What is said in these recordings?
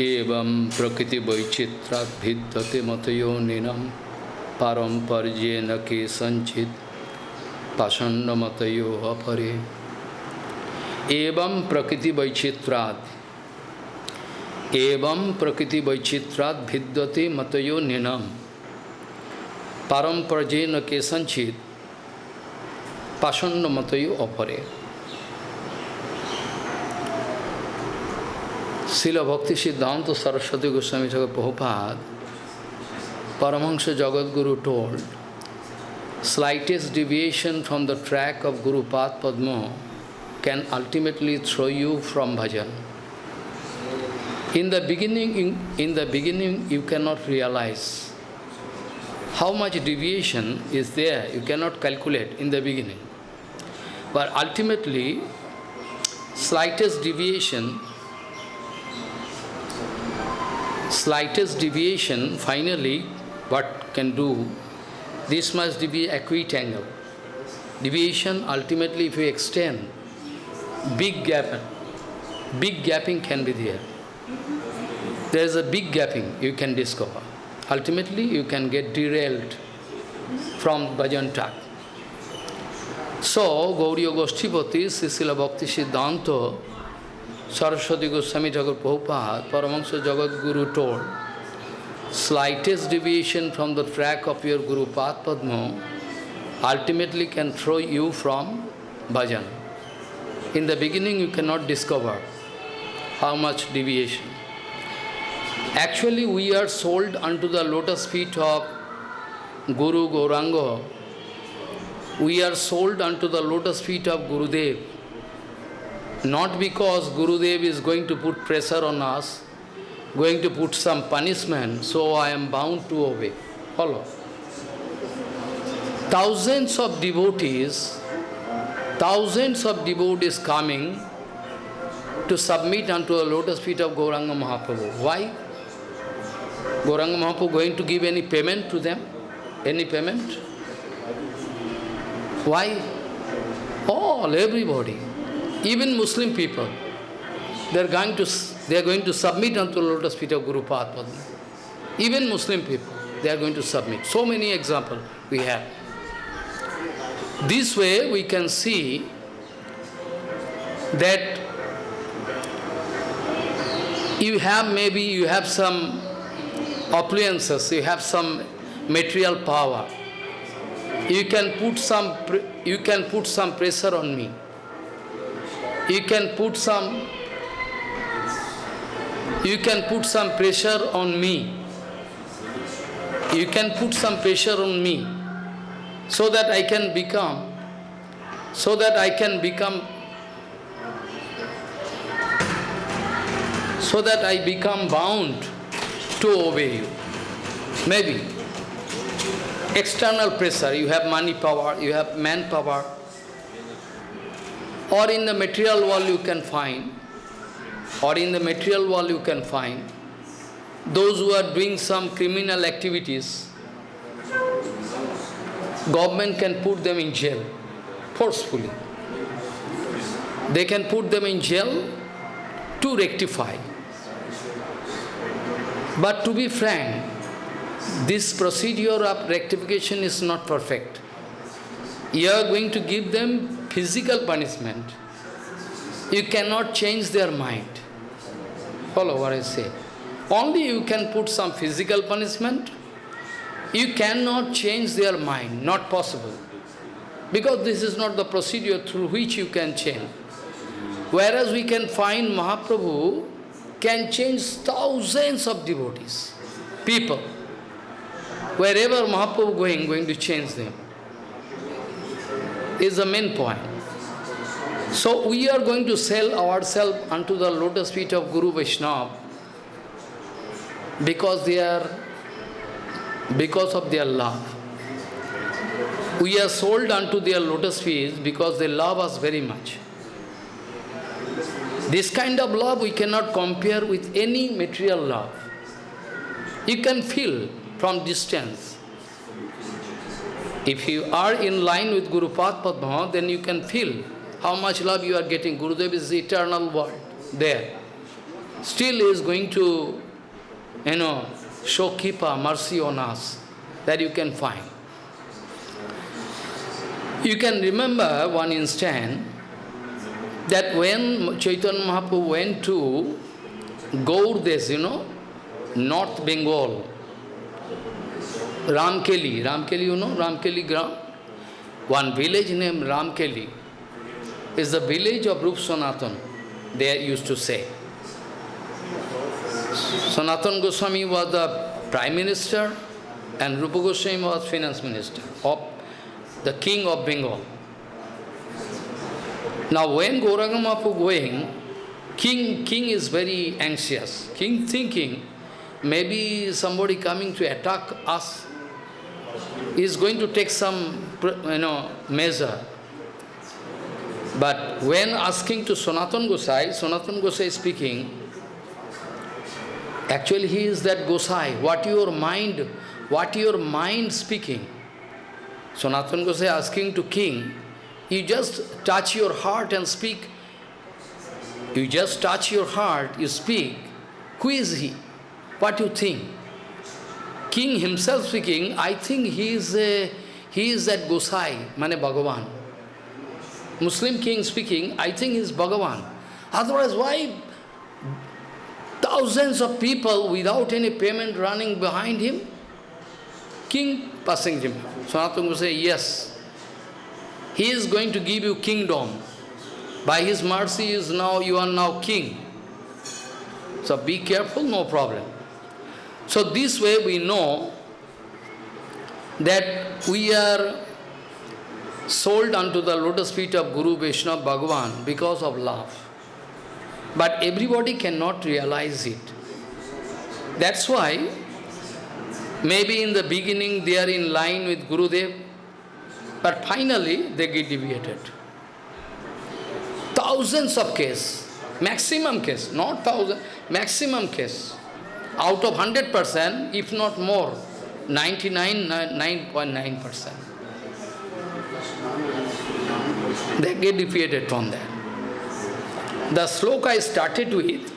एवं प्रकृति वैचित्रात् भिद्यते मतयो निनम पारंपर्येन के संचित पाषण्ड मतयो अपरे एवं प्रकृति वैचित्रात् एवं प्रकृति वैचित्रात् भिद्यते मतयो निनम पारंपर्येन के संचित पाषण्ड मतयो अपरे Srila Bhakti Siddhanta Saraswati Goswami Thakur Prabhupada, Paramahansa Jagadguru told, slightest deviation from the track of Guru Path Padma can ultimately throw you from bhajan. In the beginning, in, in the beginning, you cannot realize how much deviation is there. You cannot calculate in the beginning. But ultimately, slightest deviation slightest deviation, finally, what can do, this must be acute angle. Deviation, ultimately, if you extend, big gap, big gapping can be there. There is a big gapping you can discover. Ultimately, you can get derailed from bhajan track. So, Gauriya Goshtipati, Srila Bhakti Siddhanta, Saraswati Goswami Thakur Prabhupada, Paramahansa Jagat Guru told, slightest deviation from the track of your Guru Path Padma ultimately can throw you from bhajan. In the beginning you cannot discover how much deviation. Actually we are sold unto the lotus feet of Guru Gauranga. We are sold unto the lotus feet of Gurudev. Not because Gurudev is going to put pressure on us, going to put some punishment, so I am bound to obey. Follow. Thousands of devotees, thousands of devotees coming to submit unto the lotus feet of Gauranga Mahaprabhu. Why? Gauranga Mahaprabhu going to give any payment to them? Any payment? Why? All, everybody even Muslim people, they are going to they are going to submit unto the lotus feet of Guru Padma. Even Muslim people, they are going to submit. So many examples we have. This way we can see that you have maybe you have some appliances, you have some material power. You can put some you can put some pressure on me you can put some you can put some pressure on me. You can put some pressure on me so that I can become so that I can become so that I become bound to obey you. Maybe. External pressure. You have money power you have manpower or in the material world you can find, or in the material world you can find, those who are doing some criminal activities, government can put them in jail forcefully. They can put them in jail to rectify. But to be frank, this procedure of rectification is not perfect. You are going to give them physical punishment, you cannot change their mind. Follow what I say. Only you can put some physical punishment, you cannot change their mind, not possible. Because this is not the procedure through which you can change. Whereas we can find Mahaprabhu can change thousands of devotees, people. Wherever Mahaprabhu going, going to change them is the main point. So we are going to sell ourselves unto the lotus feet of Guru Vaishnava because they are because of their love. We are sold unto their lotus feet because they love us very much. This kind of love we cannot compare with any material love. You can feel from distance. If you are in line with Guru Padma, then you can feel how much love you are getting. Gurudev is the eternal world there. still is going to, you know, show Kipa, mercy on us, that you can find. You can remember one instant that when Chaitanya Mahaprabhu went to Gaurdes, you know, North Bengal, Ramkeli, Ramkeli, you know, Ramkeli Gram? One village named Ramkeli is the village of Rup Sanatan, they used to say. Sanatan Goswami was the prime minister and Rupa Goswami was finance minister of the king of Bengal. Now when Gauranga Mahaprabhu going, king, king is very anxious. King thinking, maybe somebody coming to attack us is going to take some you know, measure. But when asking to Sanatan Gosai, Sanatan Gosai speaking, actually he is that Gosai, what your mind, what your mind speaking. Sanatan Gosai asking to king, you just touch your heart and speak. You just touch your heart, you speak. Who is he? What you think? King himself speaking, I think he is, a, he is that Gosai, Mane Bhagavan. Muslim king speaking, I think he is Bhagavan. Otherwise, why thousands of people without any payment running behind him? King passing him. Sanatana say, yes, he is going to give you kingdom. By his mercy is now you are now king. So be careful, no problem. So this way we know that we are sold unto the lotus feet of Guru Vaishnava Bhagavan because of love. But everybody cannot realize it. That's why maybe in the beginning they are in line with Gurudev, but finally they get deviated. Thousands of cases, maximum case, not thousand, maximum case. Out of 100%, if not more, 99.9%. They get defeated from that. The sloka I started with,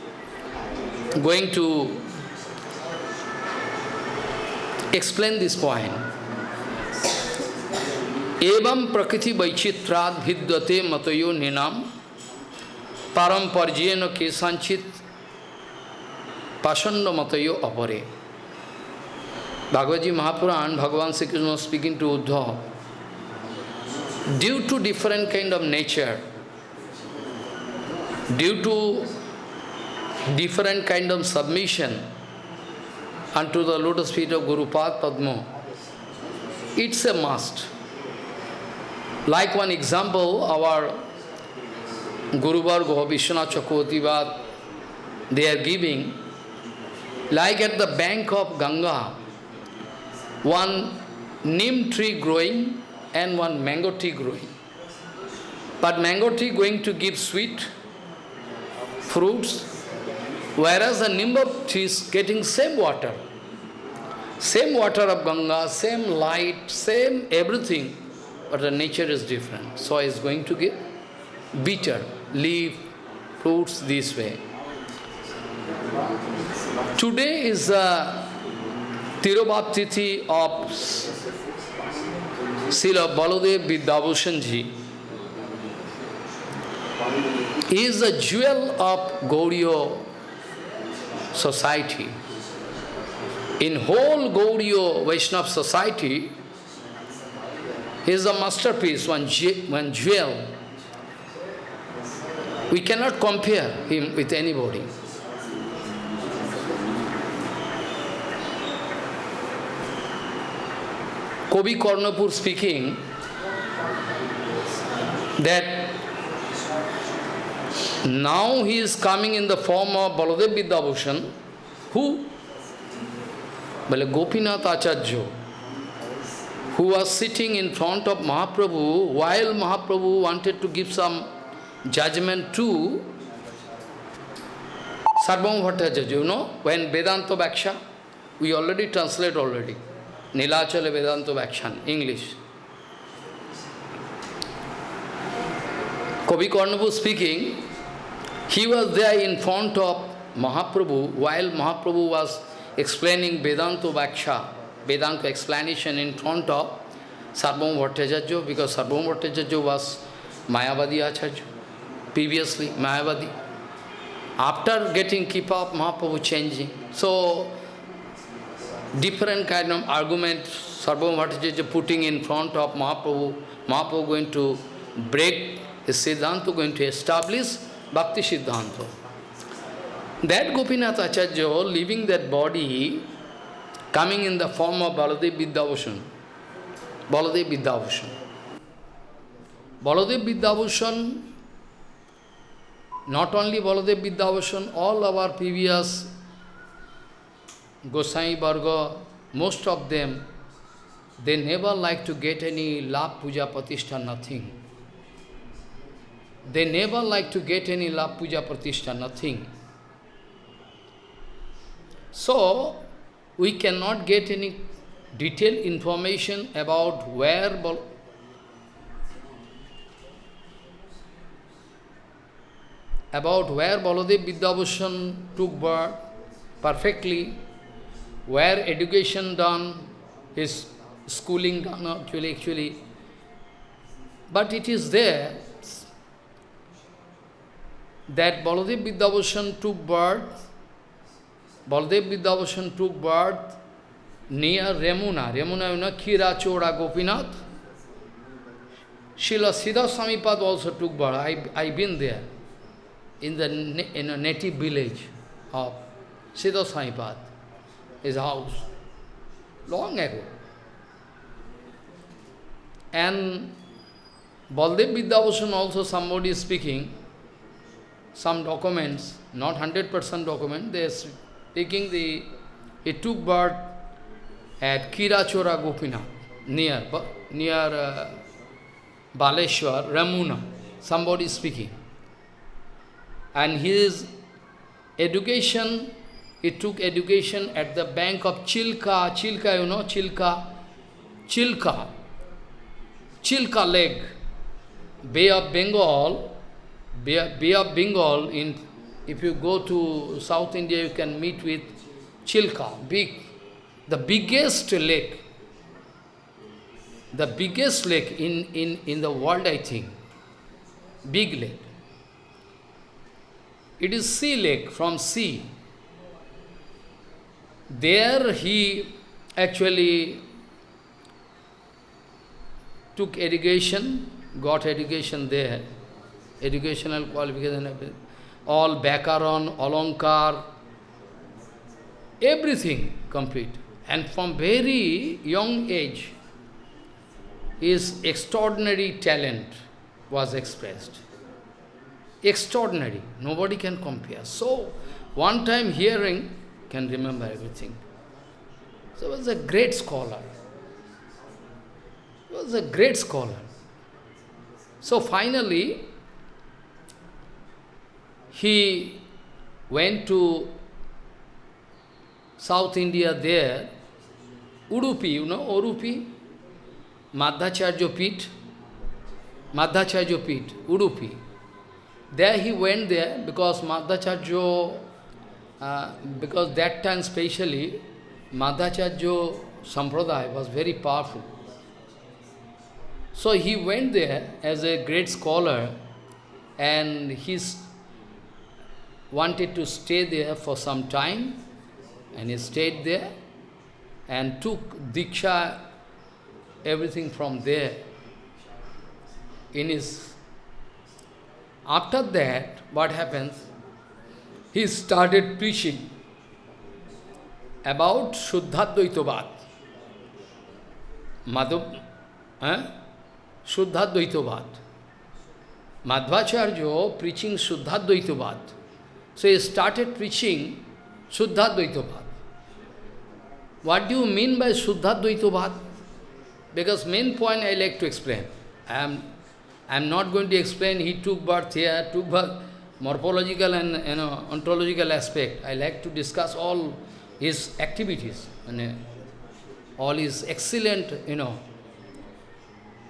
going to explain this point. Evam prakriti vaichitrad vidyate matayo ninam paramparjena kesanchit pasanda matayo apare. Bhagavad Mahapuran, Bhagavan Sri Krishna speaking to Uddhav, due to different kind of nature, due to different kind of submission unto the lotus feet of Guru Pad Padma, it's a must. Like one example, our Guru Varga, Vishwanath Chakravarti, they are giving, like at the bank of Ganga, one neem tree growing and one mango tree growing. But mango tree going to give sweet fruits, whereas the nimba tree is getting same water. Same water of Ganga, same light, same everything, but the nature is different. So it's going to give bitter, leaf, fruits this way. Today is the Tirobhaptithi of Srila Baladev Vidyabhushan ji. He is the jewel of Gauriya society. In whole Gauriya Vaishnava society, he is a masterpiece, one, one jewel. We cannot compare him with anybody. Kobi Karnapur speaking that now he is coming in the form of Baladev Vidyabhushan. Who? Well, Gopinath Acharya, who was sitting in front of Mahaprabhu while Mahaprabhu wanted to give some judgment to Sarvam Bhattacharya. You know, when Vedanta Bhaksha, we already translate already. Nilachala Vedanta Bhakshan, English. Kavi Karnapu speaking, he was there in front of Mahaprabhu, while Mahaprabhu was explaining Vedanta Vaksha, Vedanta explanation in front of Sarvabhauma Bhattacharya, because Sarvabhauma Bhattacharya was Mayavadi Acharya, previously Mayavadi. After getting keep up, Mahaprabhu changing. So, different kind of argument Sarvabhauma Bhattacharya putting in front of Mahaprabhu, Mahaprabhu going to break his Siddhanta, going to establish Bhakti Siddhanta. That Gopinath Acharya, leaving that body, coming in the form of Baladev Vidyabhushan, Baladev Vidyabhushan. Baladev Vidyabhushan, not only Baladev Vidyabhushan, all our previous Gosai Varga, most of them, they never like to get any love, puja, pratishtha, nothing. They never like to get any love, puja, pratishtha, nothing. So, we cannot get any detailed information about where about where Baladev Vidyabhushan took birth perfectly, where education done, his schooling done actually, actually. But it is there that Baladev Vidyabhushan took birth Baldev Vidyabhushan took birth near Remuna. Remuna, you know, Kira Chora Gopinath. Srila Siddha Samipad also took birth. I, I've been there, in the in a native village of Siddha Samipad, his house, long ago. And Baldev Vidyabhushan also somebody is speaking, some documents, not 100% document, they are taking the, he took birth at Kirachora Gopinath, near, near uh, Baleshwar, Ramuna, somebody is speaking. And his education, he took education at the bank of Chilka, Chilka, you know, Chilka, Chilka, Chilka Lake, Bay of Bengal, Bay, Bay of Bengal in if you go to South India, you can meet with Chilka, big, the biggest lake, the biggest lake in, in, in the world, I think, big lake. It is sea lake, from sea. There he actually took education, got education there, educational qualification, all Bakaran, Alankar, everything complete. And from very young age, his extraordinary talent was expressed. Extraordinary. Nobody can compare. So, one time hearing can remember everything. So, he was a great scholar. He was a great scholar. So, finally, he went to South India there, Udupi, you know, Udupi, Madhacharya Pit, Madhacharya Pit, Udupi. There he went there because Madhacharya, uh, because that time specially, Madhacharya Sampradaya was very powerful. So he went there as a great scholar and he wanted to stay there for some time, and he stayed there and took Diksha, everything from there in his... After that, what happens? He started preaching about Shuddhadvaitavad. Madhav, eh? Shuddhadvaitavad. Madhvacharya preaching Shuddhadvaitavad. So he started preaching Suddha Dvaitavad. What do you mean by Suddha Dvaitavad? Because main point I like to explain. I am, I am not going to explain he took birth here, took birth, morphological and you know, ontological aspect. I like to discuss all his activities, and all his excellent, you know.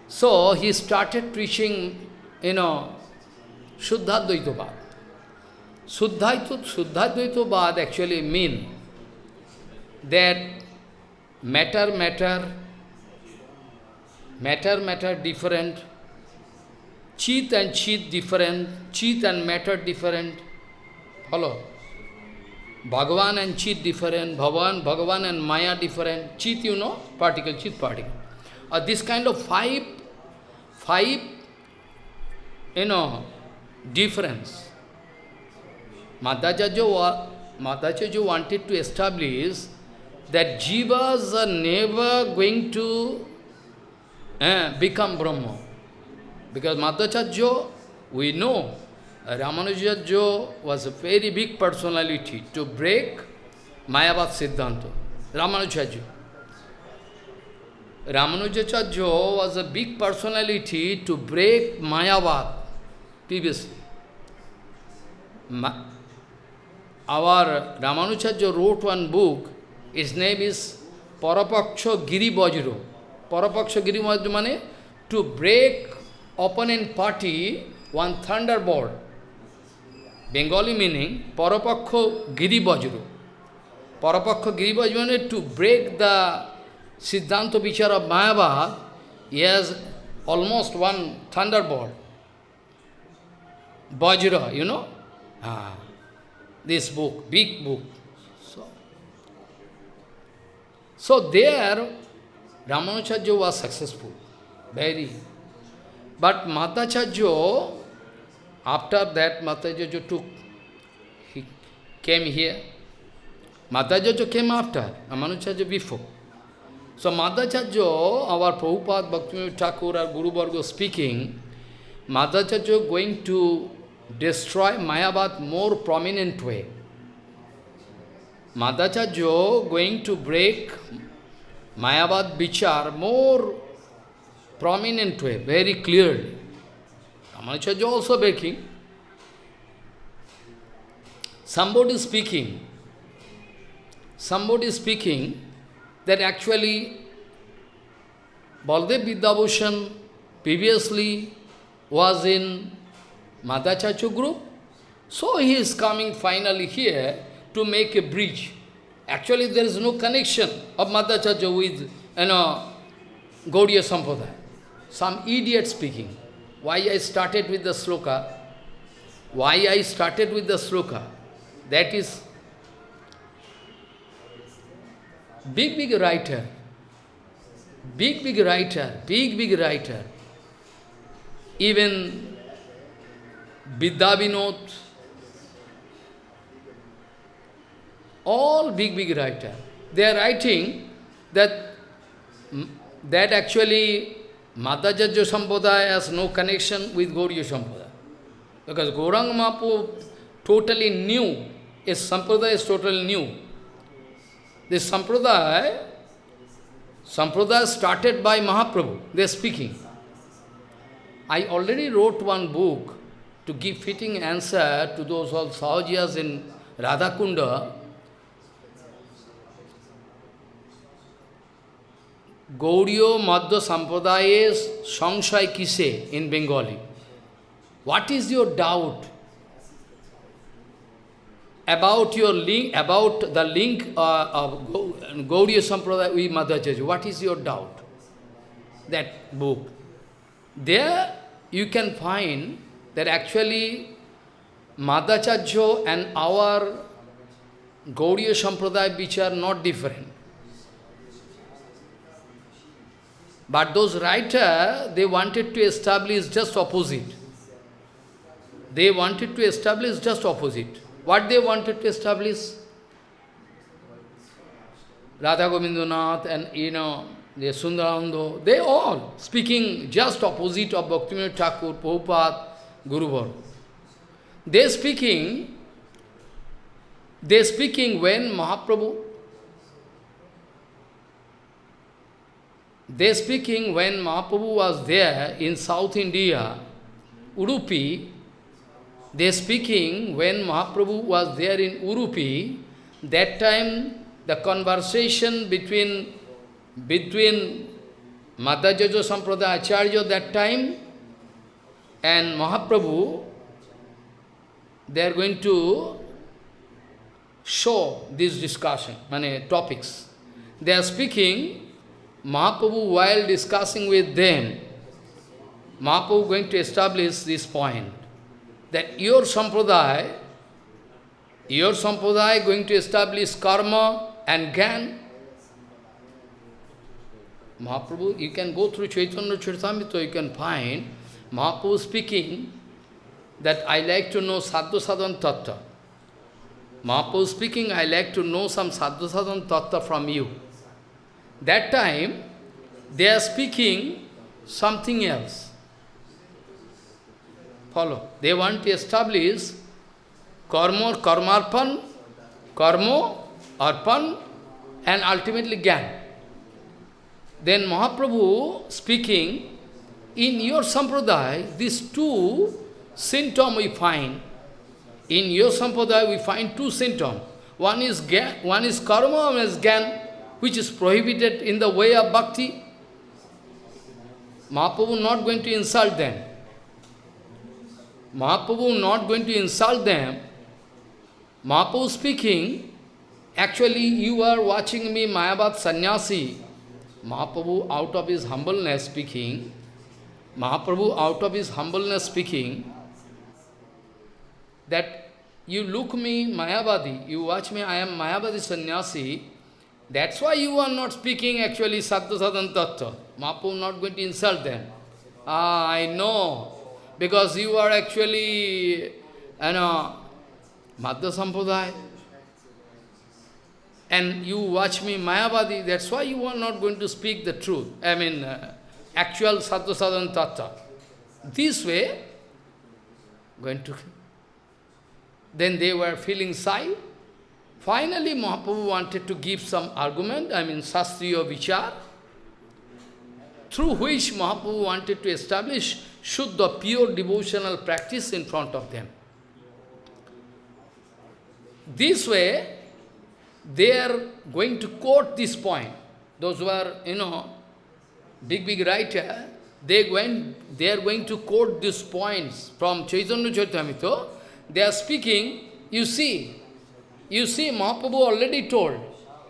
So he started preaching, you know, Shuddha Dvaitavad. Suddhaitva, Suddhadvaita Bad actually mean that matter, matter, matter, matter different, Chit and Chit different, Chit and matter different. Follow? Bhagavan and Chit different, Bhagavan, Bhagavan and Maya different. Chit, you know, particle, Chit particle. Uh, this kind of five, five, you know, difference. Madhacharya wanted to establish that jivas are never going to eh, become Brahma. Because Madhacharya, we know, uh, Ramanujacharya was a very big personality to break Mayavad Siddhanta. Ramanujacharya. Ramanujacharya was a big personality to break Mayavad previously. Ma our Ramanujacharya wrote one book, his name is Parapaksha Giri Vajra. Parapaksha Giri Vajra means to break opponent party one thunderbolt. Bengali meaning Parapaksha Giri Vajra. Parapaksha Giri Vajra means to break the Siddhanta Vichar of Mayavad, he has almost one thunderbolt. Vajra, you know? Ah this book, big book. So, so there, Ramanujacharya was successful, very. But Madhacharya, after that Madhacharya took, he came here. Madhacharya came after, Ramanujacharya before. So Madhacharya, our Prabhupada Bhaktivinoda Thakur, our Guru Varga speaking, Madhacharya going to destroy Mayavad more prominent way. Madhacharya going to break Mayavad Vichar more prominent way, very clearly. Ramanujacharya also breaking. Somebody speaking, somebody speaking that actually Baldev Vidyabhushan previously was in Madhacharya group. So he is coming finally here to make a bridge. Actually, there is no connection of Madhacharya with, you know, Gaudiya Sampradaya. Some idiot speaking. Why I started with the sloka? Why I started with the sloka? That is big, big writer. Big, big writer. Big, big writer. Even Vidya all big, big writer. They are writing that, that actually Madhacharya Sampradaya has no connection with Gauriya Sampradaya. Because Gauranga Mahaprabhu totally new. His Sampradaya is totally new. This Sampradaya, Sampradaya started by Mahaprabhu. They are speaking. I already wrote one book to give fitting answer to those all Sahajiyas in Radhakunda, Gauriyo Madhya Sampradayes Sangshay Kise in Bengali. What is your doubt about your link, about the link uh, of Gauriya Sampradaya with Madhacharya? What is your doubt? That book. There you can find that actually Madhacharya and our Gauriya Sampradaya which are not different. But those writers, they wanted to establish just opposite. They wanted to establish just opposite. What they wanted to establish? Radha Govindanath and, you know, the Sundarananda, they all speaking just opposite of Bhaktivinoda Thakur, Prabhupada, Guru Varga. They speaking, they speaking when Mahaprabhu, they speaking when Mahaprabhu was there in South India, Udupi, they speaking when Mahaprabhu was there in Udupi, that time the conversation between between Madhacharya Sampradaya Acharya that time and Mahaprabhu, they are going to show this discussion, many topics. They are speaking, Mahaprabhu while discussing with them, Mahaprabhu going to establish this point, that your sampradaya, your sampradaya going to establish karma and gyan. Mahaprabhu, you can go through Chaitanya Charitamrita, you can find Mahaprabhu speaking that I like to know Sadhu Sadhan Tattva. Mahaprabhu speaking, I like to know some Sadhu Sadhan Tattva from you. That time, they are speaking something else. Follow. They want to establish karma, karmarpan, karma, arpan, and ultimately gyan. Then Mahaprabhu speaking, in your sampradaya, these two symptoms we find. In your sampradaya, we find two symptoms. One is, gyan, one is karma, one is gyan, which is prohibited in the way of bhakti. Mahaprabhu not going to insult them. Mahaprabhu not going to insult them. Mahaprabhu speaking, actually you are watching me Mayavad Sannyasi. Mahaprabhu out of his humbleness speaking, Mahaprabhu out of his humbleness speaking, that you look me Mayavadi, you watch me, I am Mayavadi sannyasi, that's why you are not speaking actually Sadhu Sadhan Tattva. Mahaprabhu not going to insult them. Ah, I know, because you are actually, you know, Madhya Sampradaya. And you watch me Mayavadi, that's why you are not going to speak the truth. I mean, uh, actual Sadhu Sadhan Tattva. This way, going to... Then they were feeling shy. Finally, Mahaprabhu wanted to give some argument, I mean, Sastriya Vichar, through which Mahaprabhu wanted to establish Shuddha, pure devotional practice in front of them. This way, they are going to quote this point. Those who are, you know, big, big writer, they, going, they are going to quote these points from Chaitanya Charitamrita. They are speaking, you see, you see, Mahaprabhu already told,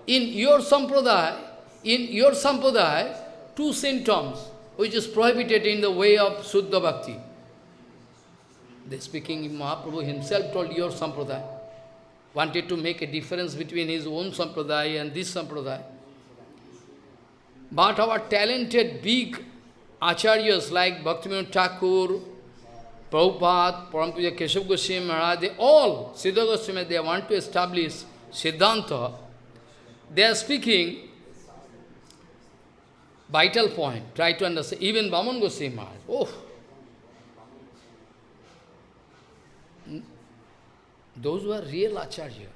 in your sampradaya, in your sampradaya, two symptoms, which is prohibited in the way of Suddha Bhakti. They speaking, Mahaprabhu himself told your sampradaya, wanted to make a difference between his own sampradaya and this sampradaya. But our talented big acharyas like Bhaktivinoda Thakur, Prabhupada, Parampuja Keshav Goswami Maharaj, they all, Siddha Goswami, they want to establish Siddhanta. They are speaking vital point, try to understand. Even Vaman Goswami Maharaj, oh, those who are real acharya,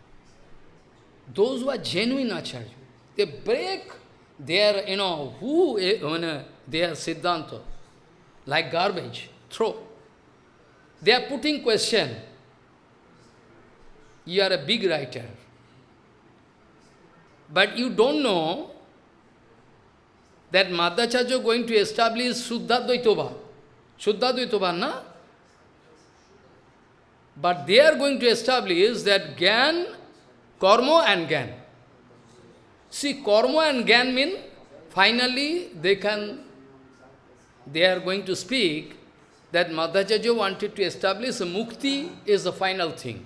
those who are genuine acharya, they break their, you know, who, uh, they are Siddhanta, like garbage, throw. They are putting question. You are a big writer. But you don't know that Madhacharya going to establish Suddha Dvaitobha. Suddha Dvaitobha, na? But they are going to establish that Gyan, Karma and Gyan. See, Karma and Gyan mean, finally they can, they are going to speak that Madhacharya wanted to establish mukti is the final thing.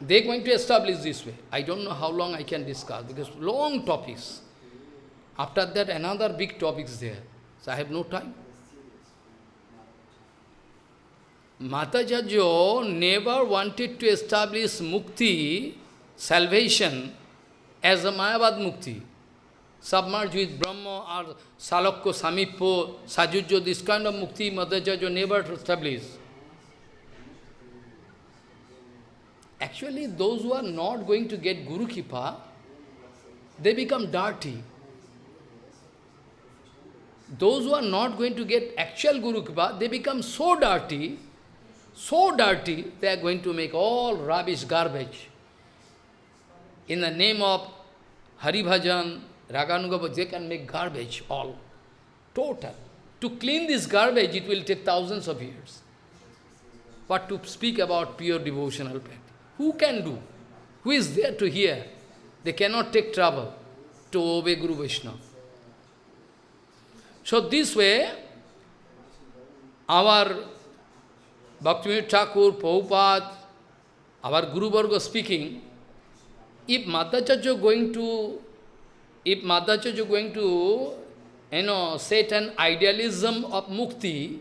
They are going to establish this way. I don't know how long I can discuss, because long topics. After that, another big topic is there. So I have no time. Madhacharya never wanted to establish mukti, salvation, as a Mayavad mukti submerged with Brahma or Salakya, Samippo, Sajujya, this kind of mukti Madhacharya never established. Actually, those who are not going to get Guru Kipa, they become dirty. Those who are not going to get actual Guru Kipa, they become so dirty, so dirty, they are going to make all rubbish, garbage. In the name of Hari Bhajan, Raganuga, they can make garbage, all, total. To clean this garbage, it will take thousands of years. But to speak about pure devotional practice. Who can do? Who is there to hear? They cannot take trouble to obey Guru Vaishnava. So this way, our Bhaktivinoda Thakur, Prabhupada, our Guru Varga speaking, if Madhacharya going to, if Madhacharya going to, you know, set an idealism of mukti,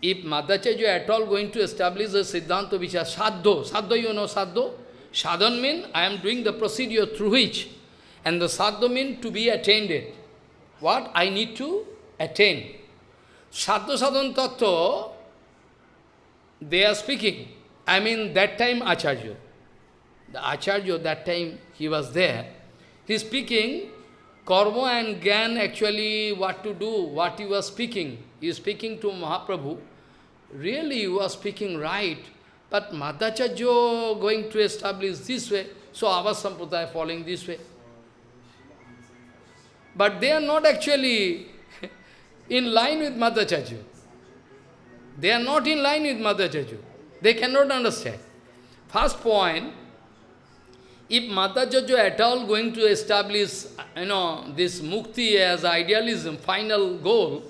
if Madhacharya at all going to establish a Siddhanta is Sadho, Sadho you know Sadho? Sadhan means I am doing the procedure through which, and the Sadho means to be attained. What I need to attain. Sadho Sadhan Tattva, they are speaking. I mean that time Acharya. The Acharya, that time he was there. He is speaking, Karma and Gyan actually what to do, what he was speaking. He is speaking to Mahaprabhu. Really, you are speaking right, but Madhacharya going to establish this way, so our Sampradaya following this way. But they are not actually in line with Madhacharya. They are not in line with Madhacharya. They cannot understand. First point, if Madhacharya at all going to establish, you know, this mukti as idealism, final goal,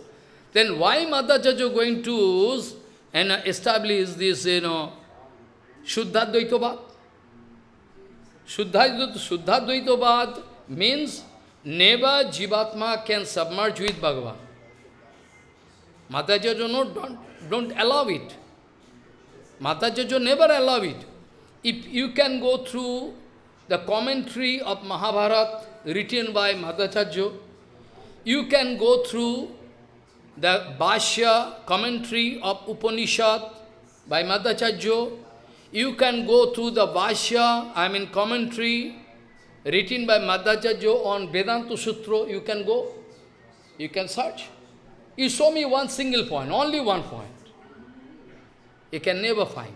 then why Madhacharya going to and establish this, you know, Shuddha Dvaitavad means never Jivatma can submerge with Bhagavan. Madhacharya no, don't, don't allow it. Madhacharya never allow it. If you can go through the commentary of Mahabharata written by Madhacharya, you can go through the Bhashya commentary of Upanishad by Madhacharya, you can go through the Bhashya, I mean commentary written by Madhacharya on Vedanta Sutra, you can go, you can search. You show me one single point, only one point. You can never find.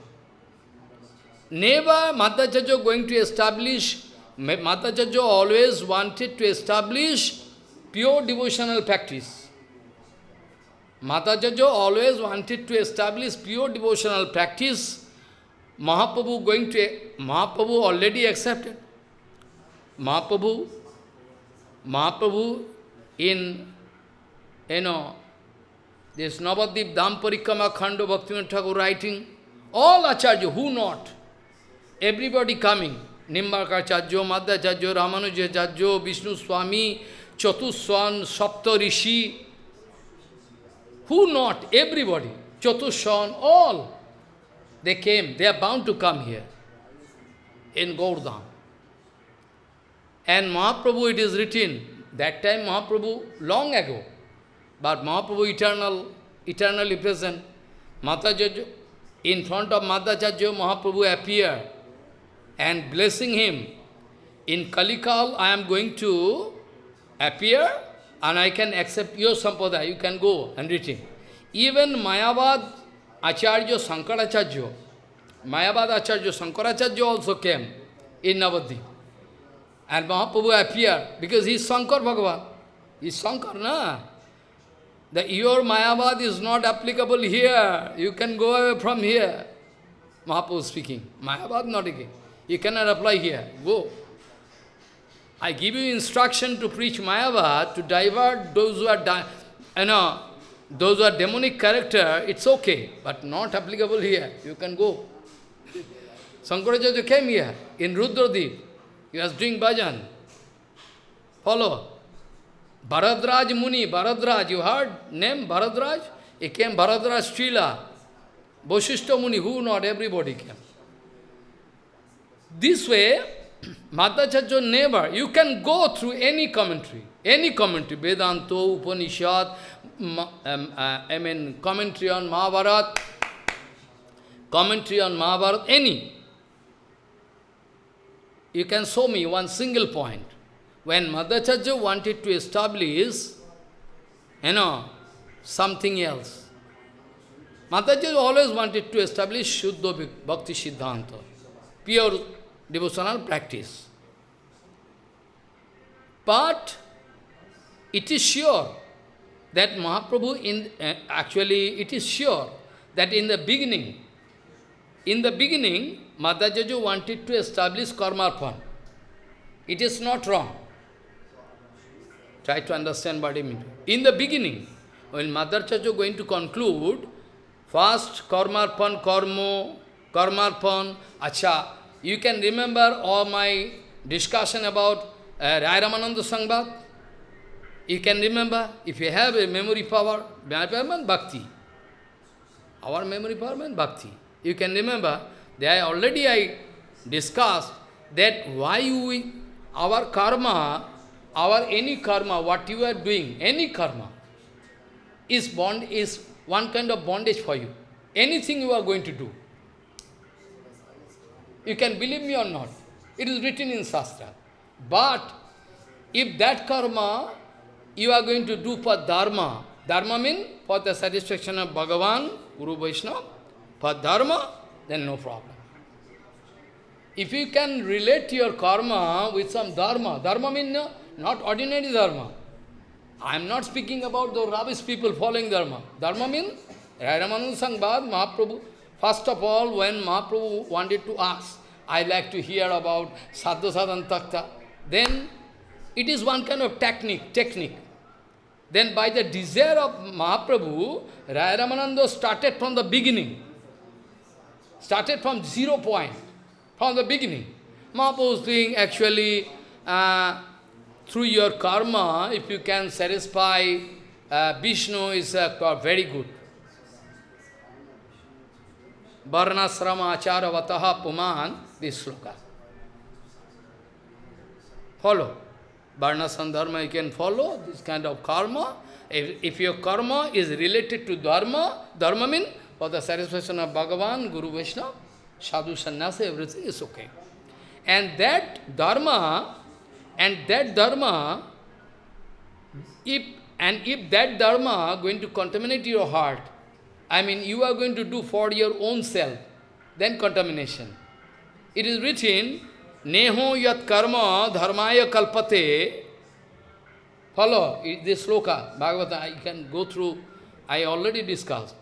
Never Madhacharya going to establish, Madhacharya always wanted to establish pure devotional practice. Madhacharya always wanted to establish pure devotional practice. Mahaprabhu going to, Mahaprabhu already accepted. Mahaprabhu, Mahaprabhu in, you know, this Navadip Dham Khanda Bhaktivinoda Thakur writing, all Acharya, who not? Everybody coming. Nimbarkacharya, Madhacharya, Ramanujacharya, Vishnu Swami, Chatuswan, Sapta Rishi, who not? Everybody. Chatushan, all. They came. They are bound to come here. In Gaurdham. And Mahaprabhu, it is written, that time Mahaprabhu, long ago, but Mahaprabhu eternal, eternally present. Madhacharya, in front of Madhacharya, Mahaprabhu appeared and blessing him. In Kalikal, I am going to appear and I can accept your sampradaya. You can go and read him. Even Mayavad Acharya Sankaracharya, Mayavad Acharya Sankaracharya also came in Navadip. And Mahaprabhu appeared because he is Sankar Bhagavan. He is Sankar, na? The your Mayavad is not applicable here. You can go away from here. Mahaprabhu speaking. Mayavad not again. You cannot apply here. Go. I give you instruction to preach Mayavad, to divert those who are, you know, those who are demonic character, it's okay, but not applicable here. You can go. Sankaracharya came here, in Rudradip. He was doing bhajan. Follow. Bharadraj Muni, Bharadraj, you heard name Bharadraj? He came Bharadraj Srila. Boshishta Muni, who not, everybody came. This way, Madhacharya never, you can go through any commentary, any commentary, Vedanta, Upanishad, um, uh, I mean commentary on Mahabharata, commentary on Mahabharata, any. You can show me one single point. When Madhacharya wanted to establish, you know, something else, Madhacharya always wanted to establish Shuddha Bhakti Siddhanta, pure devotional practice. But it is sure that Mahaprabhu, in uh, actually it is sure that in the beginning, in the beginning, Madhajaju wanted to establish karmarpan. It is not wrong. Try to understand what I mean. In the beginning, when Madhajaju going to conclude, first karmarpan, karmo, karmarpan, acha, you can remember all my discussion about uh, Rai Ramananda Sangvad? You can remember, if you have a memory power, memory bhakti. Our memory power means bhakti. You can remember, there already I discussed that why we, our karma, our any karma, what you are doing, any karma, is bond is one kind of bondage for you. Anything you are going to do. You can believe me or not. It is written in Shastra. But if that karma you are going to do for dharma, dharma means for the satisfaction of Bhagavan, Guru Vaishnava, for dharma, then no problem. If you can relate your karma with some dharma, dharma means no, not ordinary dharma. I am not speaking about the rubbish people following dharma. Dharma means, Ramanand Sangbad, Mahaprabhu, first of all, when Mahaprabhu wanted to ask, I like to hear about Sadhu Sadhan Takta, then it is one kind of technique, technique. Then by the desire of Mahaprabhu, Raya Ramananda started from the beginning. Started from zero point, from the beginning. Mahaprabhu was doing actually, uh, through your karma, if you can satisfy uh, Vishnu is uh, very good. Varnasrama achara vataha puman, this sloka. Follow. Varnasam dharma you can follow, this kind of karma. If, if your karma is related to dharma, dharma means for the satisfaction of Bhagavan, Guru Vaishnava, sadhu sannyasa, everything is okay. And that dharma, and that dharma, if and if that dharma going to contaminate your heart, I mean you are going to do for your own self, then contamination. It is written, Neho yat karma dharmaya kalpate. Follow this sloka, Bhagavata, I can go through, I already discussed.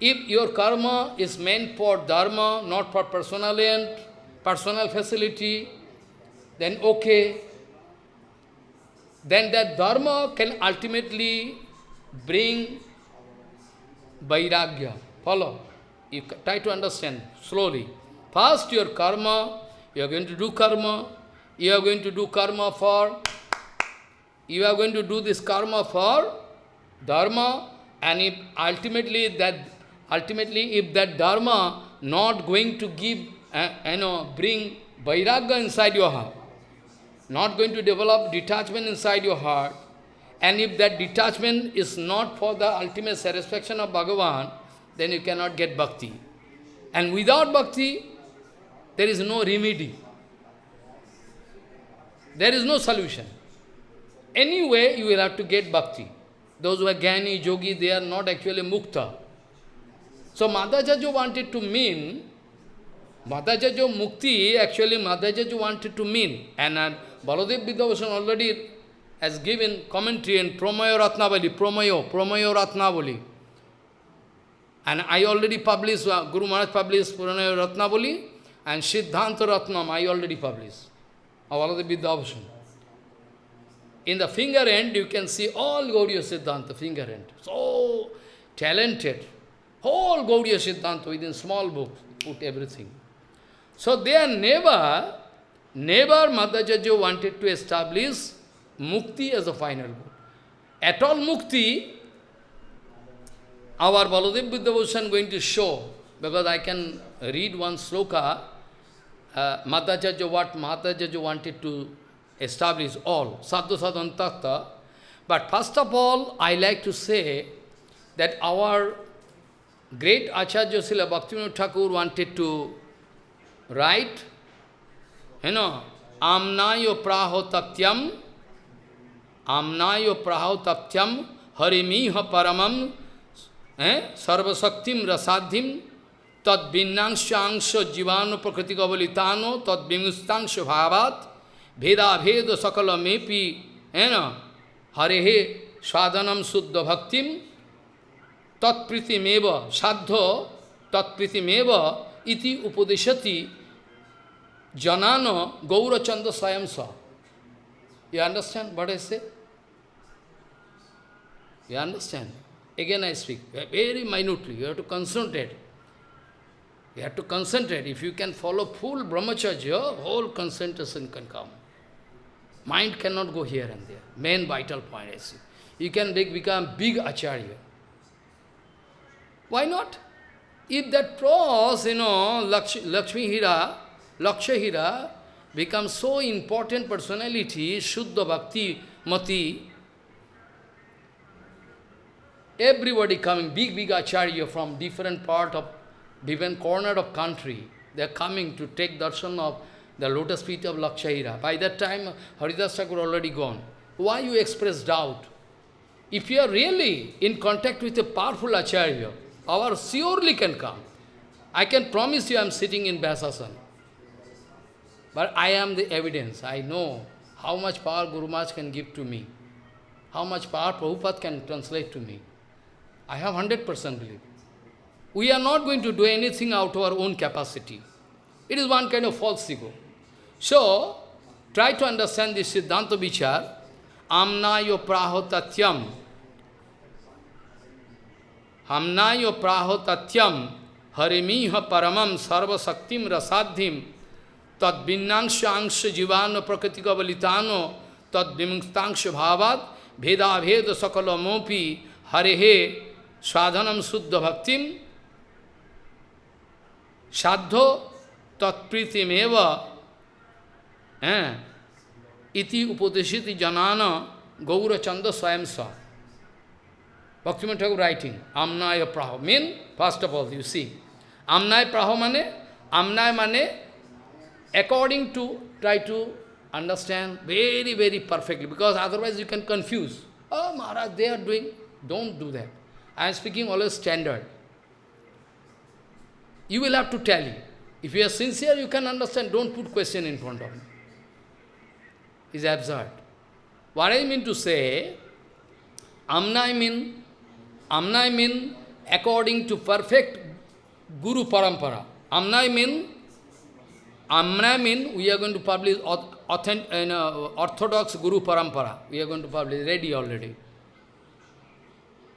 If your karma is meant for dharma, not for personal end, personal facility, then okay. Then that dharma can ultimately bring vairagya. Follow. You try to understand slowly. First your karma you are going to do karma. You are going to do karma for, you are going to do this karma for dharma, and if ultimately that, ultimately if that dharma not going to give, uh, you know, bring vairagya inside your heart, not going to develop detachment inside your heart, and if that detachment is not for the ultimate satisfaction of Bhagavan, then you cannot get bhakti. And without bhakti, there is no remedy. There is no solution. Anyway, you will have to get bhakti. Those who are Jnani, Yogi, they are not actually mukta. So Madhajajo wanted to mean, Madhajajo mukti, actually Madhajajo wanted to mean. And uh, Baladev Vidyabhushan already has given commentary in Promayo Ratnavali, Promayo, Promayo Ratnavali. And I already published, uh, Guru Maharaj published Promayo Ratnavali, and Siddhanta Ratnam, I already published. In the finger end, you can see all Gaudiya Siddhanta, finger end. So talented. Whole Gaudiya Siddhanta within small book, put everything. So they are never, never Madhajajo wanted to establish mukti as a final goal. At all mukti, our Baladev Vidyabhushan going to show, because I can read one sloka, uh, Madhajaja, what Madhajaja wanted to establish all, Sadhu Sadhantakta. But first of all, I like to say that our great Acharya Srila Bhaktivinoda Thakur wanted to write, you know, Amnayo praho tatyam, Amnayo praho tatyam, Harimiha paramam, eh, Sarvasaktim rasadhim, tad vinnangshangsha jivano prakriti kavalitano, tad vimustangsha bhavat, veda veda sakala mepi, ena, harehe sadhanam suddha bhaktim, tat pritimeva, sadho, tat pritimeva, iti upadeshati janana gaura chanda sayamsa. You understand what I say? You understand? Again I speak, very minutely, you have to concentrate. You have to concentrate. If you can follow full brahmacharya, whole concentration can come. Mind cannot go here and there. Main vital point I see. You can become big acharya. Why not? If that pros, you know, Laksh, Lakshmi Hira, Laksha Hira, becomes so important personality, Shuddha Bhakti Mati, everybody coming, big, big acharya from different part of, different corner of country, they are coming to take darshan of the lotus feet of Lakshahira. By that time, Haridas Thakur already gone. Why you express doubt? If you are really in contact with a powerful acharya, our surely can come. I can promise you I am sitting in Vyasasana. But I am the evidence. I know how much power Guru Maharaj can give to me. How much power Prabhupada can translate to me. I have 100% belief. We are not going to do anything out of our own capacity. It is one kind of false ego. So, try to understand this Siddhanta Vichar. Amnayo prahotatyam. Amnayo prahotatyam. Harimiha paramam sarva saktim rasadhim. Tad binnangsha jivano prakritika valitano. Tad bimuktangsha bhavad. Bheda bheda sakalamopi. Hare Swadhanam Suddha Bhaktim Shaddho Tatpriti Meva eh, Iti Upadeshiti Janana Gaura Chanda Swayamsa Bhakti writing Amnaya Praho mean first of all you see Amnaya Praho Mane Amnaya Mane according to try to understand very very perfectly because otherwise you can confuse Oh Maharaj they are doing don't do that I am speaking always standard. You will have to tell you. If you are sincere, you can understand, don't put question in front of me. It's absurd. What I mean to say, Amna I mean Amna I mean according to perfect Guru Parampara. Amna mean, Amna mean we are going to publish authentic, uh, orthodox Guru Parampara. We are going to publish, ready already.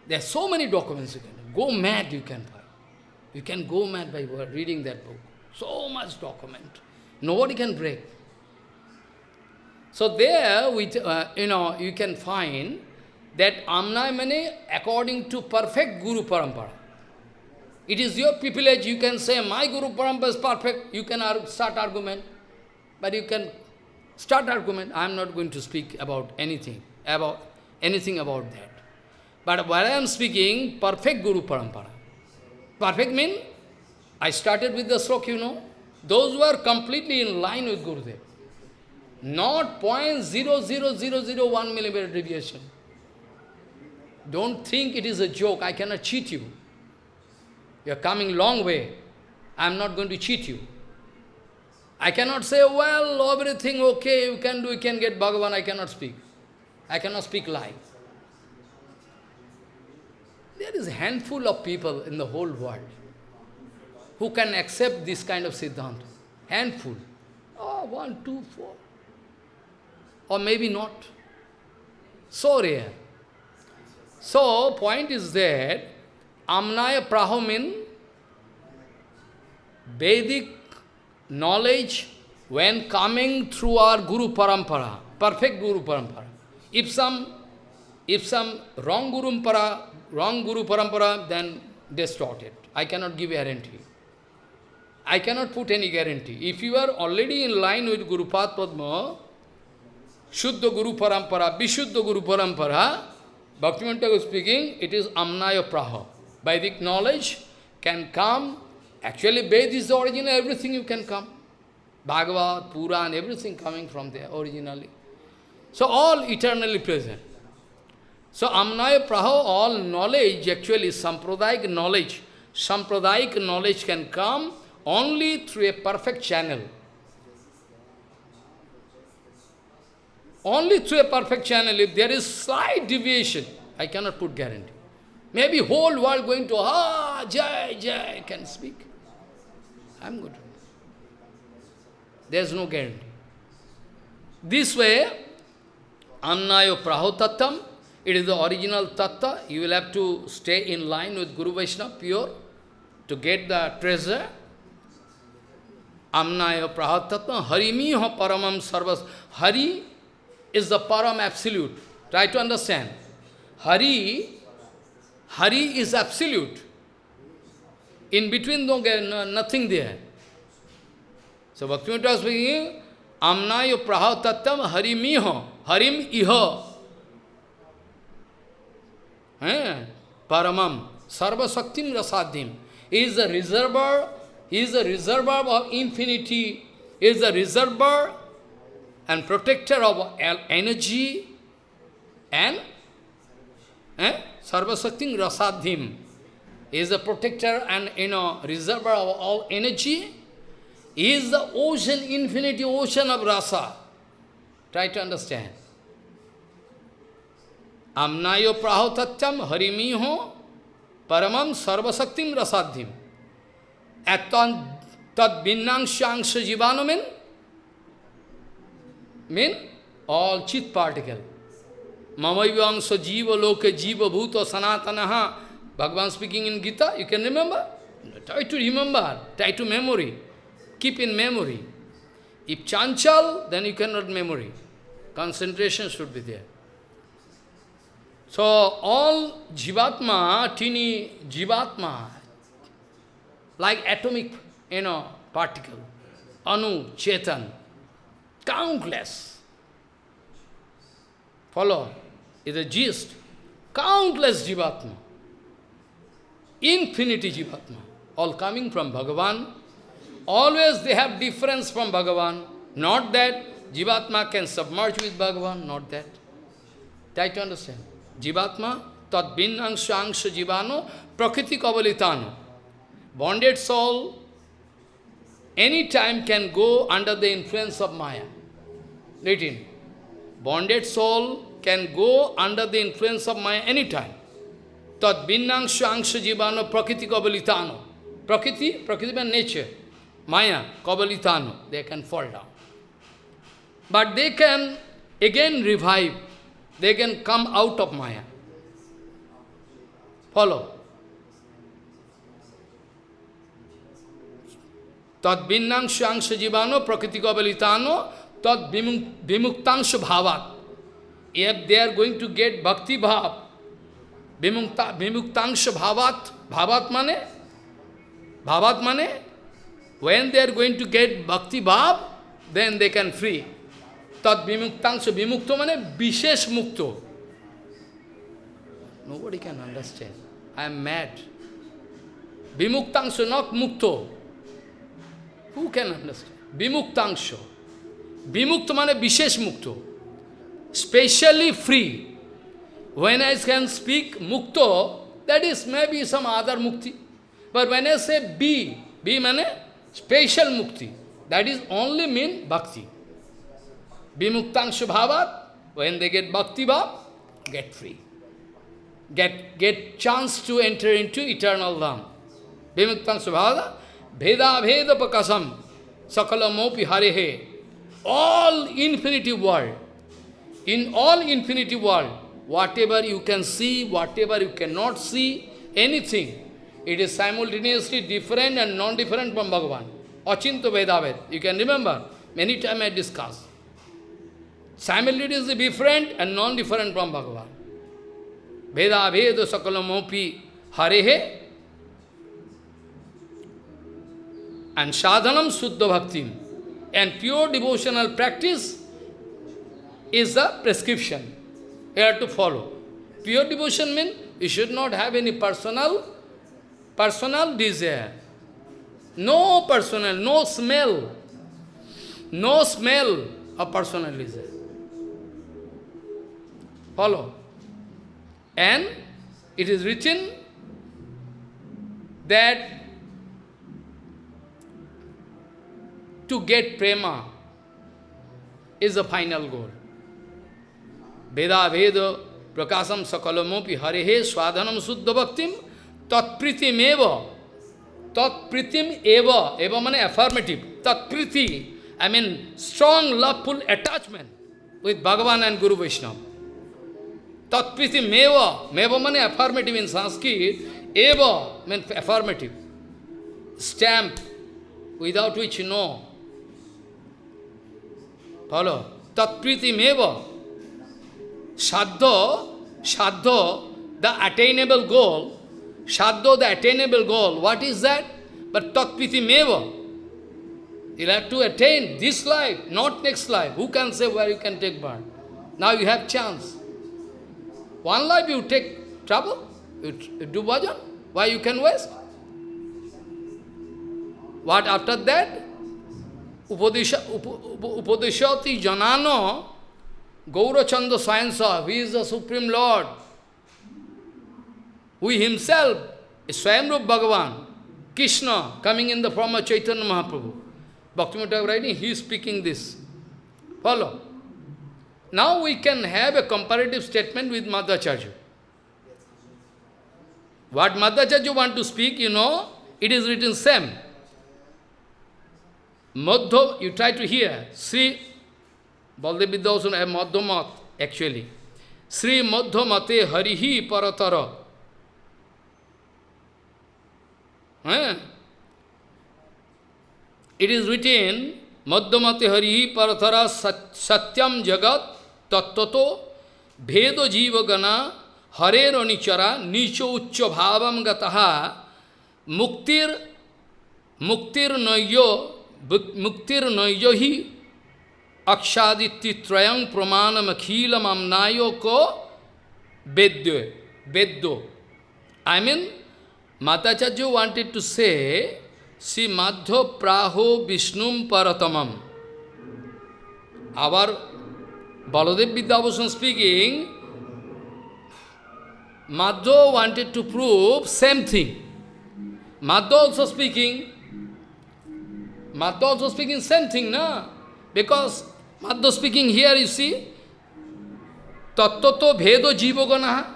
There are so many documents you can go mad you can find. You can go mad by reading that book. So much document. Nobody can break. So there, with, uh, you know, you can find that Amna mane according to perfect Guru Parampara. It is your privilege, you can say, my Guru Parampara is perfect, you can start argument, but you can start argument. I am not going to speak about anything, about anything about that. But while I am speaking, perfect Guru Parampara. Perfect mean, I started with the slok, you know, those who are completely in line with Gurudev. Not 0.00001 millimeter deviation. Don't think it is a joke, I cannot cheat you. You are coming long way. I am not going to cheat you. I cannot say, well, everything okay, you can do, you can get Bhagavan, I cannot speak. I cannot speak lie. There is a handful of people in the whole world who can accept this kind of Siddhanta. Handful. Oh, one, two, four. Or maybe not. So rare. So, point is that Amnaya Prahomin, Vedic knowledge, when coming through our Guru Parampara, perfect Guru Parampara, if some, if some wrong Guru Parampara, wrong Guru Parampara, then distorted. I cannot give guarantee. I cannot put any guarantee. If you are already in line with Guru Padma, Shuddha Guru Parampara, Vishuddha Guru Parampara, was speaking, it is Amnaya Praha. Vedic knowledge can come. Actually, Ved is the original, everything you can come. Bhagavad, Puran, everything coming from there originally. So all eternally present. So Amnaya Praha, all knowledge, actually Sampradayic knowledge. Sampradayic knowledge can come only through a perfect channel. Only through a perfect channel, if there is slight deviation, I cannot put guarantee. Maybe whole world going to, ah, Jai, Jai, can speak. I'm good. There's no guarantee. This way, Annayo Prahotattam, it is the original tattva. You will have to stay in line with Guru Vaishnava pure to get the treasure. Amnaya Prahotattam, Harimiho Paramam Sarvas. Hari is the Param absolute. Try to understand. Hari, Hari is absolute. In between, no, nothing there. So Bhaktivinoda speaking, Amnayo praha tattam harimiho, harim iho. Eh? Paramam, sarva saktim rasadhim. Is the reservoir, is the reservoir of infinity, is the reservoir and protector of energy and eh? sarva saktim rasadhim. Is the protector and you know reservoir of all energy is the ocean, infinity ocean of rasa. Try to understand. Amnayo prahotatyam harimiho paramam sarvasaktim rasadhim. Atan tad binnangshangsha jivano mean? Mean all chit particle. Mamayvangsha jiva loke jiva bhuta sanatanaha. Bhagavan speaking in Gita, you can remember? Try to remember, try to memory. Keep in memory. If chanchal, then you cannot memory. Concentration should be there. So, all jivatma, teeny jivatma, like atomic, you know, particle, anu, chetan, countless. Follow? Is a gist. Countless jivatma. Infinity jivatma. All coming from Bhagavan, Always they have difference from Bhagavan. Not that Jivatma can submerge with Bhagavan, not that. Try to understand. Jivatma, tad binnangsha angsha jivano, prakriti kavalitano. Bonded soul, any time can go under the influence of Maya. Written. Bonded soul can go under the influence of Maya any time. Tad binnangsha angsha jivano, prakriti kavalitano. Prakriti, prakriti means nature. Maya, Kabalitano, they can fall down. But they can again revive, they can come out of Maya. Follow. Tad binnangsha angsha jivano prakriti kabalitano tad vimuktangsha bhavat. If they are going to get bhakti bhav, vimuktangsha bhavat, bhavat mane, bhavat mane, When they are going to get bhakti bhav, then they can free. Tat vimuktangsha vimukto mane vishesh mukto. Nobody can understand. I am mad. Vimuktangsha, not mukto. Who can understand? Vimuktangsha. Vimukto mane vishesh mukto. Specially free. When I can speak mukto, that is maybe some other mukti. But when I say B, B mane Special mukti. That is only mean bhakti. Vimuktangsha bhavat, when they get bhakti bhav, get free. Get, get chance to enter into eternal dham. Vimuktangsha bhavat, veda veda pakasam, sakala mopi harehe. All infinity world, in all infinity world, whatever you can see, whatever you cannot see, anything, it is simultaneously different and non-different from Bhagavan. Achinto Vedaved. You can remember, many times I discussed. Simultaneously different and non-different from Bhagavan. Veda Veda Sakalamopi Harehe and Sadhanam Suddha Bhaktim. And pure devotional practice is the prescription. You have to follow. Pure devotion means you should not have any personal personal desire. No personal, no smell. No smell of personal desire. Follow. And it is written that to get prema is the final goal. Veda Veda Prakasam Sakalamopi Harehe Swadhanam Suddha Bhaktim Tatpritimeva Tat pritim eva, eva means affirmative. Tat priti, I mean strong loveful attachment with Bhagavan and Guru Vaishnava. Tat priti meva, meva means affirmative in Sanskrit, eva means affirmative. Stamp, without which no. Follow. Tat priti meva. Shaddha, shaddha, the attainable goal, Shaddo, the attainable goal, what is that? But tatpiti meva. You'll have to attain this life, not next life. Who can say where you can take birth? Now you have chance. One life you take trouble, you, you do bhajan. Why you can waste? What after that? Upadesha, up, upadeshati janano Gaurachanda Sayansa, who is the Supreme Lord, who himself is Swayamrup Bhagavan, Krishna, coming in the form of Chaitanya Mahaprabhu. Bhaktivinoda writing, he is speaking this. Follow. Now we can have a comparative statement with Madhacharya. What Madhacharya want to speak, you know, it is written same. Madhva, you try to hear. Sri Baldev Vidyasan have actually. Sri Madhvamate Harihi Paratara. Eh? It is written, Madhyamati Hari Parathara Satyam Jagat Tattato Bhedo Jivagana Harero Nichara Nicho Uccha Bhavam Gataha Muktir Muktir Noyo Muktir Noyo Hi Akshaditi Trayang Pramanam Akhilam Amnayo Ko Beddo. Beddo. I mean, Madhacharya wanted to say, Si Madhya Praho Vishnum Paratamam. Our Baladev Vidyabhushan speaking, Madhya wanted to prove same thing. Madhya also speaking, Madhya also speaking same thing, na? Because Madhya speaking here, you see, Tattvato Bhedo Jivagana.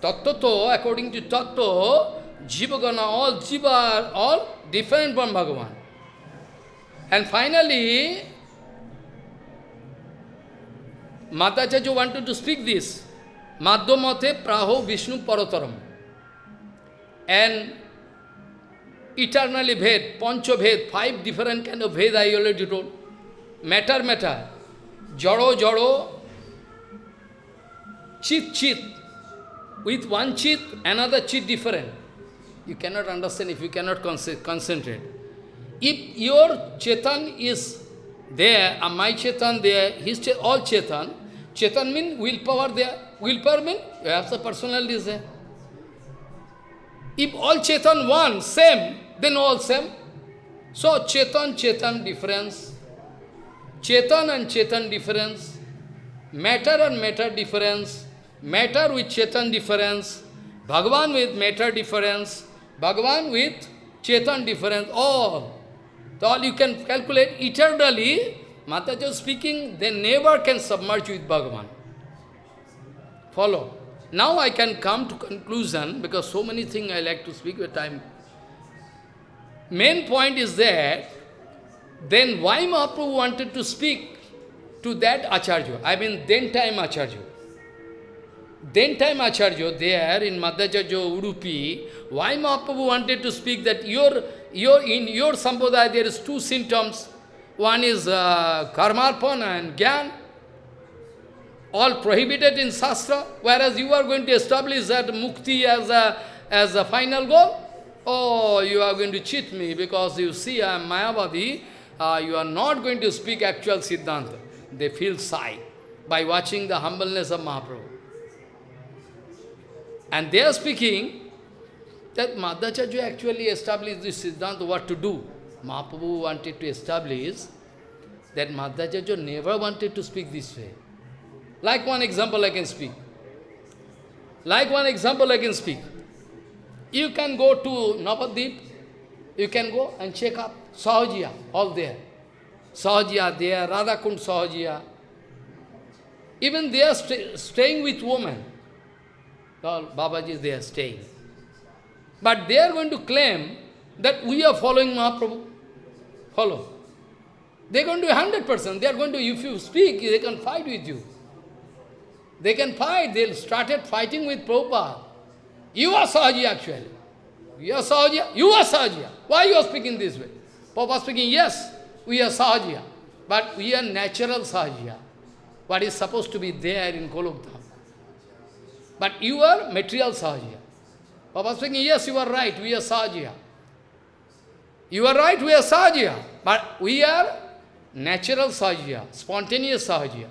Tattvato, according to Tattva, Jivagana, all Jiva all different from Bhagavan. And finally, Madhacharya wanted to speak this. Madhyamate Praho Vishnu Parataram. And eternally Ved, Pancha Ved, five different kind of Ved I already told. Matter, matter. Jaro, jaro. Chit, chit. With one chit, another chit different. You cannot understand if you cannot concentrate. If your Chetan is there, and my Chetan there, his all Chetan, Chetan means willpower there. Willpower means you have the personality there. If all Chetan one, same, then all same. So Chetan, Chetan difference, Chetan and Chetan difference, matter and matter difference, matter with Chetan difference, Bhagavan with matter difference, Bhagavan with Chetan difference, all. So all you can calculate eternally, Mataji speaking, they never can submerge with Bhagavan. Follow. Now I can come to conclusion, because so many things I like to speak with time. Main point is that, then why Mahaprabhu wanted to speak to that Acharya? I mean, then time Acharya. Then time Acharya, there in Madhacharya Udupi, why Mahaprabhu wanted to speak that your, your, in your sampradaya there is two symptoms. One is uh, karmarpana and gyan, all prohibited in Shastra, whereas you are going to establish that mukti as a, as a final goal. Oh, you are going to cheat me because you see I am Mayavadi, uh, you are not going to speak actual Siddhanta. They feel shy by watching the humbleness of Mahaprabhu. And they are speaking that Madhacharya actually established this Siddhanta, what to do. Mahaprabhu wanted to establish that Madhacharya never wanted to speak this way. Like one example I can speak. Like one example I can speak. You can go to Navadip, you can go and check up Sahajiya, all there. Sahajiya there, Radhakund Sahajiya. Even they are staying with women. All Babaji, they are staying. But they are going to claim that we are following Mahaprabhu. Follow. They're going to be 100%. They are going to, if you speak, they can fight with you. They can fight. They started fighting with Prabhupada. You are Sahaji actually. You are Sahaja. You are Sahaja. Why you are speaking this way? Prabhupada speaking, yes, we are Sahaja. But we are natural Sahaja. What is supposed to be there in Golokdham. But you are material Sahaja. Prabhupada speaking, yes, you are right, we are Sahaja. You are right, we are Sahaja. But we are natural Sahaja, spontaneous Sahaja.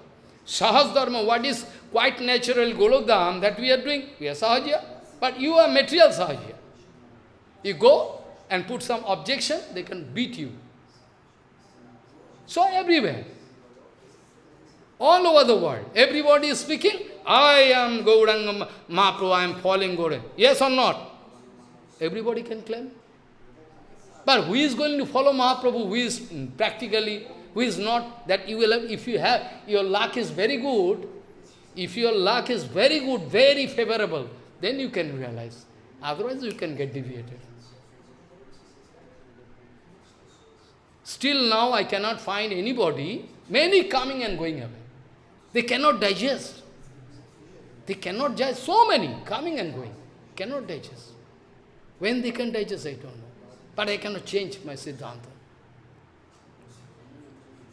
Sahas Dharma, what is quite natural Golokdham that we are doing, we are Sahaja. But you are material Sahaja. You go and put some objection, they can beat you. So everywhere, all over the world, everybody is speaking, I am Gauranga Mahaprabhu, I am following Gauranga. Yes or not? Everybody can claim. But who is going to follow Mahaprabhu, who is practically, who is not, that you will have, if you have, your luck is very good, if your luck is very good, very favorable, then you can realize. Otherwise you can get deviated. Still now I cannot find anybody, many coming and going away. They cannot digest. They cannot digest, so many coming and going, cannot digest. When they can digest, I don't know. But I cannot change my Siddhanta.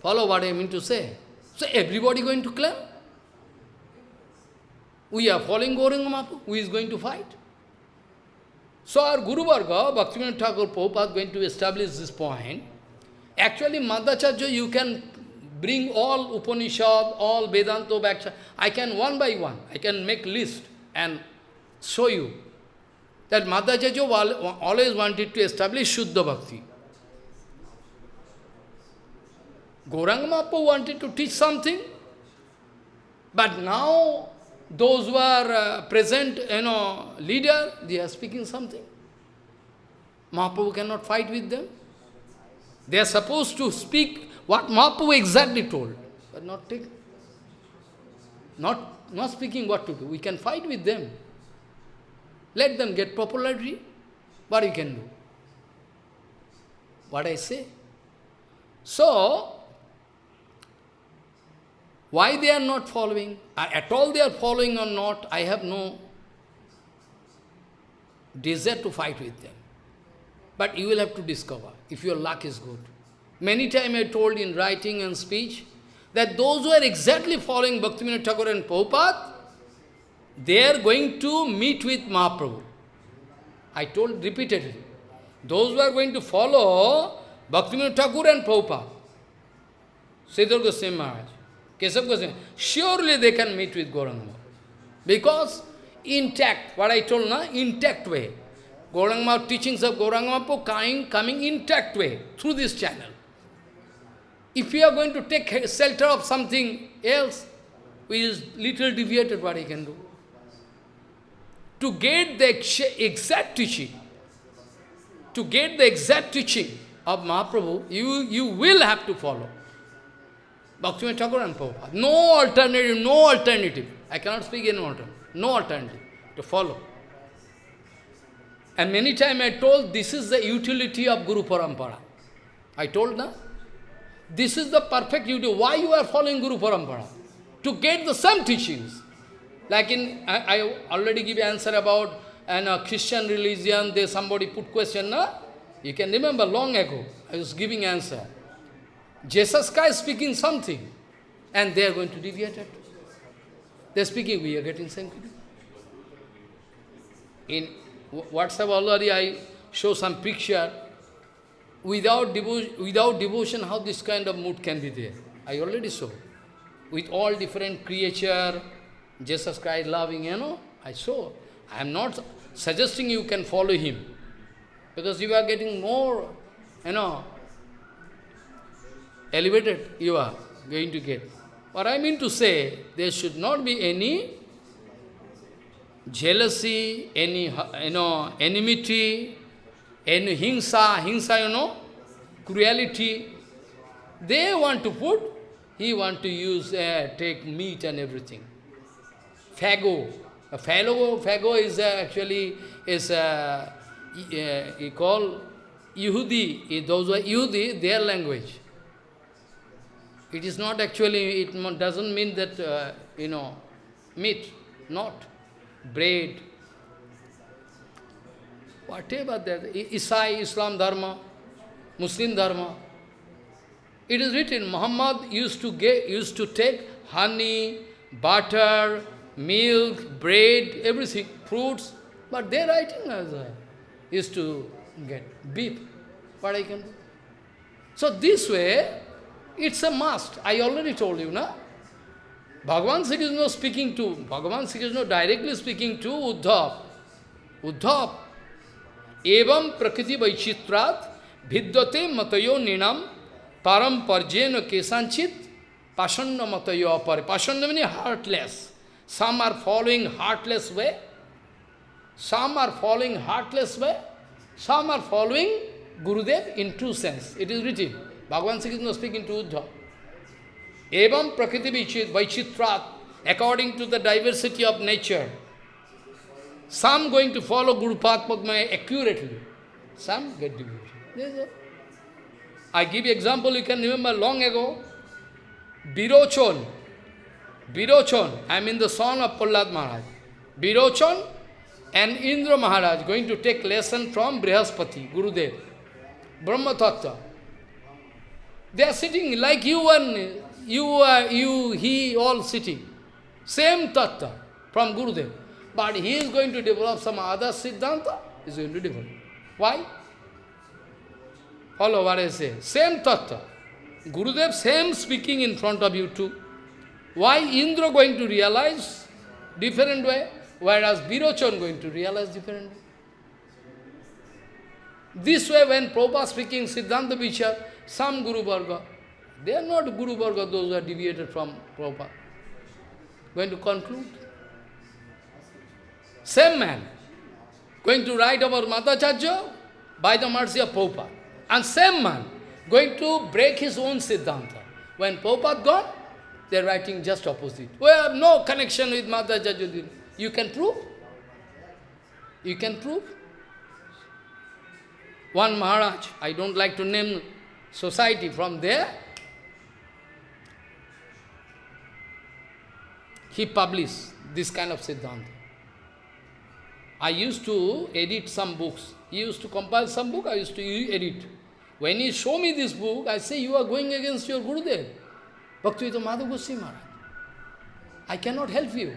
Follow what I mean to say. So everybody going to claim? We are following Gauranga. Who is going to fight? So our Guru Varga, Bhaktivinoda Thakur Prabhupada, going to establish this point. Actually, Madhacharya, you can bring all Upanishad, all Vedanta Bhashya. I can one by one, I can make list and show you that Madhacharya always wanted to establish Shuddha Bhakti. Gauranga wanted to teach something, but now those who are uh, present, you know, leader, they are speaking something. Mahaprabhu cannot fight with them. They are supposed to speak what Mahaprabhu exactly told, but not take, not, not speaking what to do. We can fight with them. Let them get popularity. What you can do? What I say? So, why they are not following? Uh, at all they are following or not, I have no desire to fight with them. But you will have to discover, if your luck is good. Many times I told in writing and speech, that those who are exactly following Bhaktivinoda Thakur and Prabhupada, they are going to meet with Mahaprabhu. I told repeatedly. Those who are going to follow Bhaktivinoda Thakur and Prabhupada, Sridhar Goswami Maharaj, Keshav Goswami, surely they can meet with Gauranga. Because intact, what I told now, intact way. Gauranga teachings of Gauranga coming, coming intact way through this channel. If you are going to take shelter of something else, which is little deviated, what he can do? To get the exact teaching, to get the exact teaching of Mahaprabhu, you, you will have to follow. Bhaktivinoda Thakur and Prabhupada. No alternative, no alternative. I cannot speak any alternative. No alternative to follow. And many times I told this is the utility of Guru Parampara. I told na? This is the perfect utility. Why you are following Guru Parampara? To get the same teachings. Like in, I, I already give answer about an uh, Christian religion, there somebody put question, na? You can remember long ago, I was giving answer. Jesus Christ speaking something, and they are going to deviate it. They are speaking, we are getting same. In WhatsApp already I show some picture. Without, devo without devotion, how this kind of mood can be there? I already saw. With all different creature, Jesus Christ loving, you know, I saw. I am not suggesting you can follow him. Because you are getting more, you know, elevated you are going to get. What I mean to say, there should not be any jealousy, any you know, enmity, any hinsa, hingsa, you know, cruelty. They want to put, he want to use, uh, take meat and everything. Fago. A fago, fago is uh, actually, is, uh, uh, you call, Yehudi, those are Yehudi, their language. It is not actually, it doesn't mean that, uh, you know, meat, not bread, whatever that, Isai, Islam Dharma, Muslim Dharma. It is written, Muhammad used to get, used to take honey, butter, milk, bread, everything, fruits, but their writing as uh, used to get beef. What I can do? So this way, it's a must. I already told you, na? Bhagavan Sri Krishna speaking to, Bhagavan Sri Krishna directly speaking to Uddhav. Uddhav. Evam prakriti vaichitrat vidyate matayo ninam param parjena kesanchit pashanna matayo apare. Pashanna means heartless. Some are following heartless way. Some are following heartless way. Some are following Gurudev in true sense. It is written. Bhagavan Sri Krishna speaking to Uddhav. Evam prakriti vaichitrat, according to the diversity of nature. Some going to follow Guru Padma accurately. Some get deviation. I give example, you can remember long ago, Birochon. Birochon, I mean the son of Prahlad Maharaj. Birochon and Indra Maharaj going to take lesson from Brihaspati, Gurudev, Brahma Tattva. They are sitting like you and you, are, you, he, all sitting. Same tattva from Gurudev. But he is going to develop some other Siddhanta, he is going to develop. Why? Follow what I say. Same tattva. Gurudev, same speaking in front of you too. Why Indra going to realize different way, whereas Birochan going to realize different way? This way, when Prabhupada speaking Siddhanta Vichar, some Guru Varga, they are not Guru Varga, those who are deviated from Prabhupada. Going to conclude. Same man, going to write about Madhacharya by the mercy of Prabhupada. And same man, going to break his own Siddhanta. When Prabhupada gone, they are writing just opposite. We have no connection with Madhacharya. You can prove? You can prove? One Maharaj, I don't like to name society from there, he published this kind of Siddhanta. I used to edit some books. He used to compile some book, I used to edit. When he show me this book, I say, you are going against your Gurudev. Bhaktivedanta Madhav Goswami Maharaj. I cannot help you.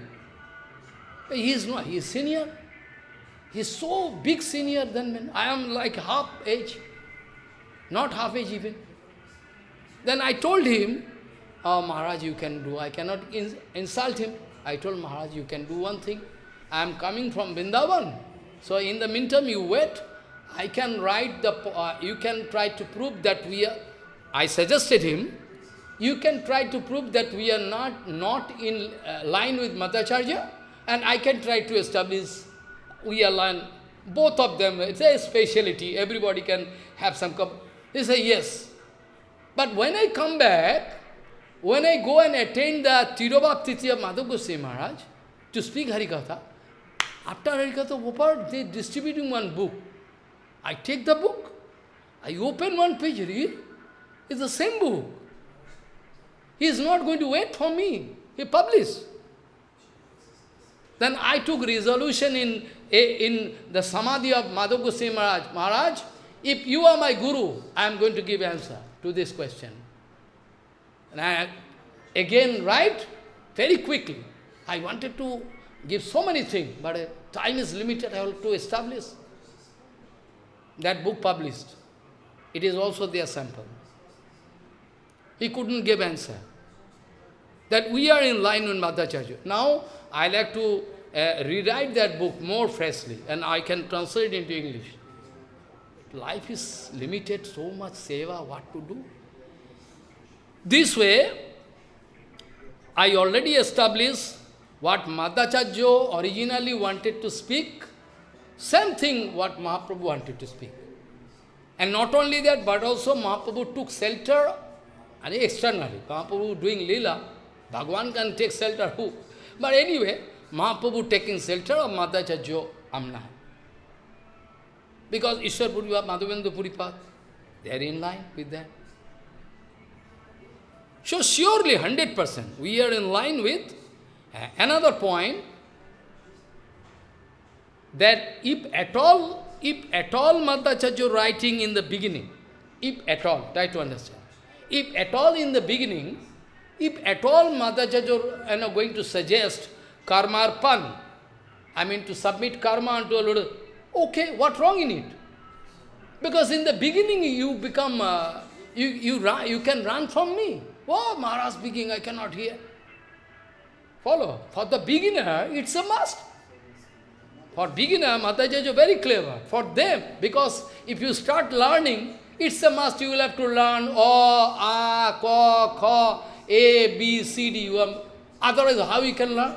He is not, he is senior. He is so big senior than me. I am like half age, not half age even. Then I told him, oh Maharaj, you can do, I cannot ins insult him. I told Maharaj, you can do one thing. I am coming from Vrindavan. So in the meantime, you wait. I can write the, uh, you can try to prove that we are, I suggested him, you can try to prove that we are not, not in uh, line with Madhacharya, and I can try to establish we are both of them, it's a speciality, everybody can have some, they say yes. But when I come back, when I go and attend the Tirobhaptiti of Madhav Goswami Maharaj to speak Harikatha, after Harikatha, they distributing one book. I take the book, I open one page, read, it's the same book. He is not going to wait for me. He published. Then I took resolution in, in the Samadhi of Madhav Goswami Maharaj. Maharaj, if you are my Guru, I am going to give answer to this question. And I again write very quickly. I wanted to give so many things, but uh, time is limited, I have to establish. That book published. It is also their sample. He couldn't give answer. That we are in line with Madhacharya. Now, I like to uh, rewrite that book more freshly, and I can translate it into English. Life is limited, so much seva, what to do? This way, I already established what Madhacharya originally wanted to speak, same thing what Mahaprabhu wanted to speak. And not only that, but also Mahaprabhu took shelter and externally. Mahaprabhu doing lila, Bhagavan can take shelter who? But anyway, Mahaprabhu taking shelter of Madhacharya Amna. Because Ishwar Puripat, Madhavendra Puripat, they are in line with that. So surely 100% we are in line with uh, another point that if at all, if at all Madhacharya writing in the beginning, if at all, try to understand, if at all in the beginning, if at all Madhacharya you know, going to suggest karmarpan, I mean to submit karma unto a Lord, okay, what wrong in it? Because in the beginning you become, uh, you, you, run, you can run from me. Oh, Maharaj speaking, I cannot hear. Follow. For the beginner, it's a must. For beginner, Mataji is very clever. For them, because if you start learning, it's a must. You will have to learn O, A, Ko, Kho, A, B, C, D. Otherwise, how you can learn?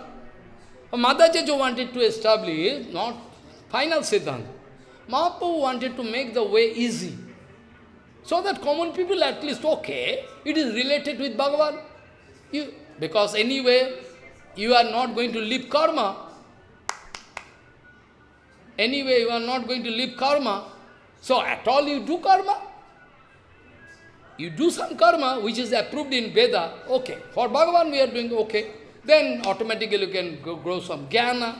Mataji wanted to establish not final Siddhanta. Mahaprabhu wanted to make the way easy. So that common people at least, okay, it is related with Bhagavan. You, because anyway, you are not going to leave karma. Anyway, you are not going to leave karma. So at all you do karma. You do some karma which is approved in Veda, okay. For Bhagavan we are doing okay. Then automatically you can grow some jnana.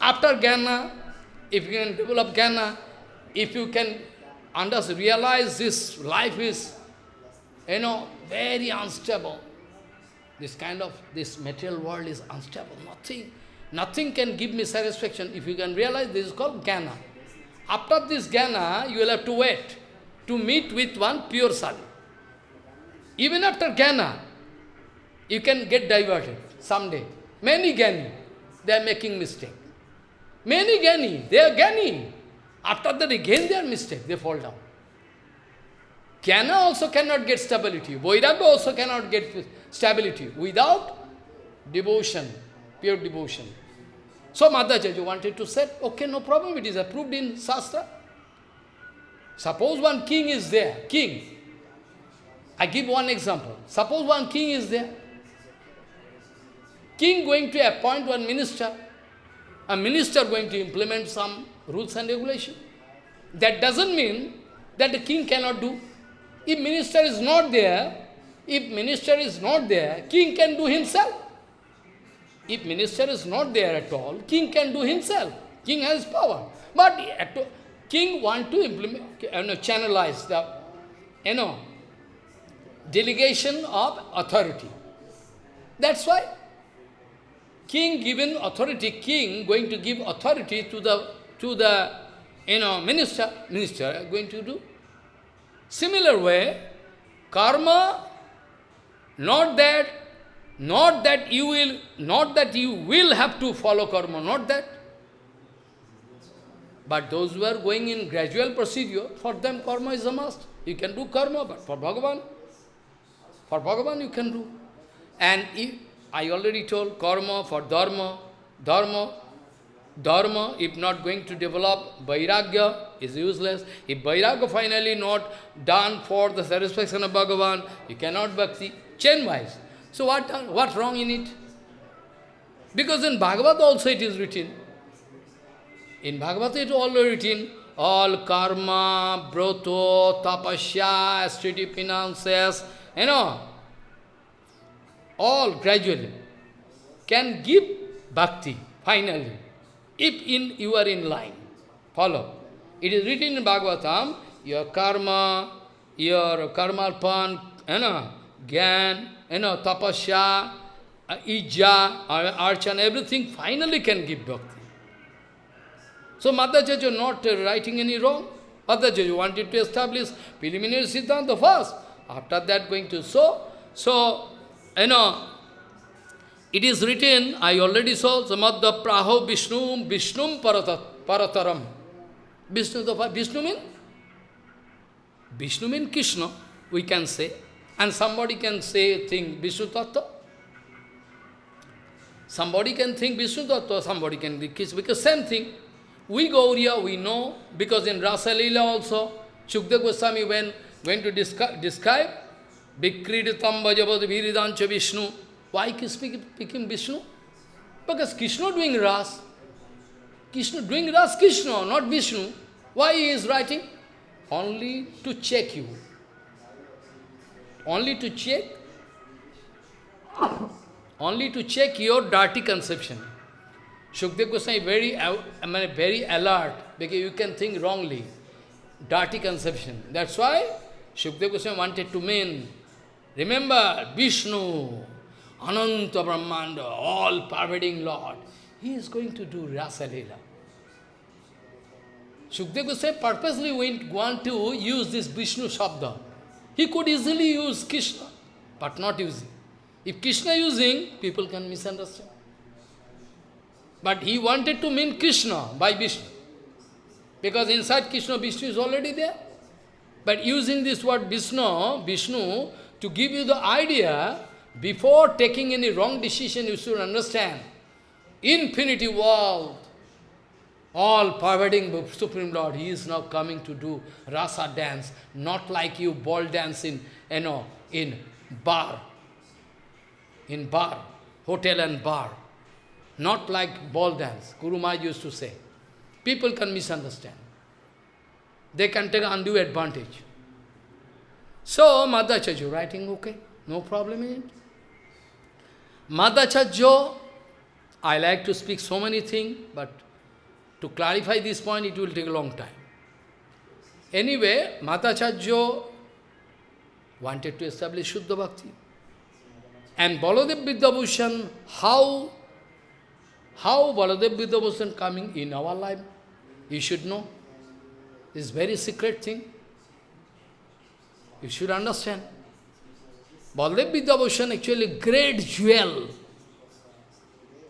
After jnana, if you can develop jnana, if you can understand, realize this life is, you know, very unstable. This kind of, this material world is unstable. Nothing, nothing can give me satisfaction. If you can realize, this is called jnana. After this jnana, you will have to wait to meet with one pure sadhu. Even after jnana, you can get diverted someday. Many jnani, they are making mistake. Many jnani, they are jnani. After that, again they are mistake, they fall down. Jnana also cannot get stability. Vairagya also cannot get stability without devotion, pure devotion. So Madhacharya wanted to say, okay, no problem, it is approved in Shastra. Suppose one king is there, king. I give one example. Suppose one king is there. King going to appoint one minister. A minister going to implement some rules and regulation. That doesn't mean that the king cannot do. If minister is not there, if minister is not there, king can do himself. If minister is not there at all, king can do himself. King has power. But king want to implement, you know, channelize the, you know, delegation of authority. That's why king given authority, king going to give authority to the to the you know minister, minister going to do. Similar way, karma, not that, not that you will, not that you will have to follow karma, not that. But those who are going in gradual procedure, for them karma is a must. You can do karma, but for Bhagavan, for Bhagavan you can do. And if, I already told karma for dharma, dharma, dharma, if not going to develop, vairagya is useless. If vairagya finally not done for the satisfaction of Bhagavan, you cannot bhakti, chain-wise. So what, what wrong in it? Because in Bhagavad also it is written. In Bhagavad it is already written, all karma, broto, tapasya, austerity, penances, you know, all gradually can give bhakti, finally if in you are in line. Follow. It is written in Bhagavatam, your karma, your karmalpan, you know, gyan, you know, tapasya, ija, archan, everything finally can give bhakti. So Madhacharya not writing any wrong. Madhacharya wanted to establish preliminary Siddhanta first. After that going to so, so, you know, it is written, I already saw, Samadha Praho Vishnu, Vishnu Parataram. Vishnu, the, Vishnu mean? Vishnu mean Krishna, we can say. And somebody can say, think Vishnu Tattva. Somebody can think Vishnu Tattva, somebody can think Krishna, because same thing. We Gauriya, we know, because in Rasa Leela also, Shukdev Goswami when went to describe, describe Vikriditam Vajavad Viridancha Vishnu, why speaking Vishnu? Because Krishna doing Ras. Krishna doing Ras Krishna, not Vishnu. Why he is writing? Only to check you. Only to check only to check your dirty conception. Shukdev Goswami very, I mean, very alert, because you can think wrongly. Dirty conception. That's why Shukdev Goswami wanted to mean, remember, Vishnu, Ananta Brahmanda, all pervading Lord. He is going to do Rasa Leela. Shukdev Goswami purposely went, want to use this Vishnu Shabda. He could easily use Krishna, but not using. If Krishna using, people can misunderstand. But he wanted to mean Krishna by Vishnu. Because inside Krishna, Vishnu is already there. But using this word Vishnu, Vishnu, to give you the idea, before taking any wrong decision, you should understand. Infinity world, all pervading Supreme Lord, He is now coming to do rasa dance, not like you ball dance in, you know, in bar, in bar, hotel and bar. Not like ball dance, Guru Maharaj used to say. People can misunderstand. They can take undue advantage. So, Madhacharya writing, okay, no problem in it. Madhacharya, I like to speak so many things, but to clarify this point, it will take a long time. Anyway, Madhacharya wanted to establish Shuddha Bhakti. And Baladev Vidyabhushan, how, how Baladev Vidyabhushan coming in our life, you should know. This very secret thing. You should understand. Baladev Vidyabhushan actually great jewel.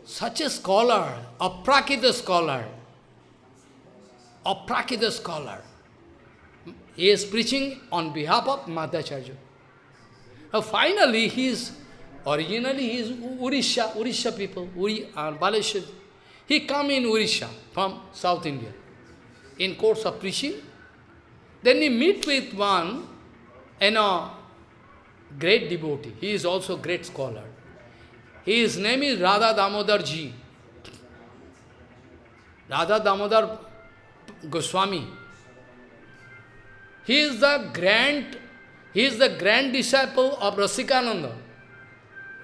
Such a scholar, a Prakita scholar, a Prakita scholar. He is preaching on behalf of Madhacharya. Now finally, he is, originally he is Urisha, Urisha people, Uri, uh, Baleshwar. He come in Urisha from South India in course of preaching. Then he meet with one, you know, great devotee. He is also great scholar. His name is Radha Damodar Ji. Radha Damodar Goswami. He is the grand, he is the grand disciple of Rasikananda.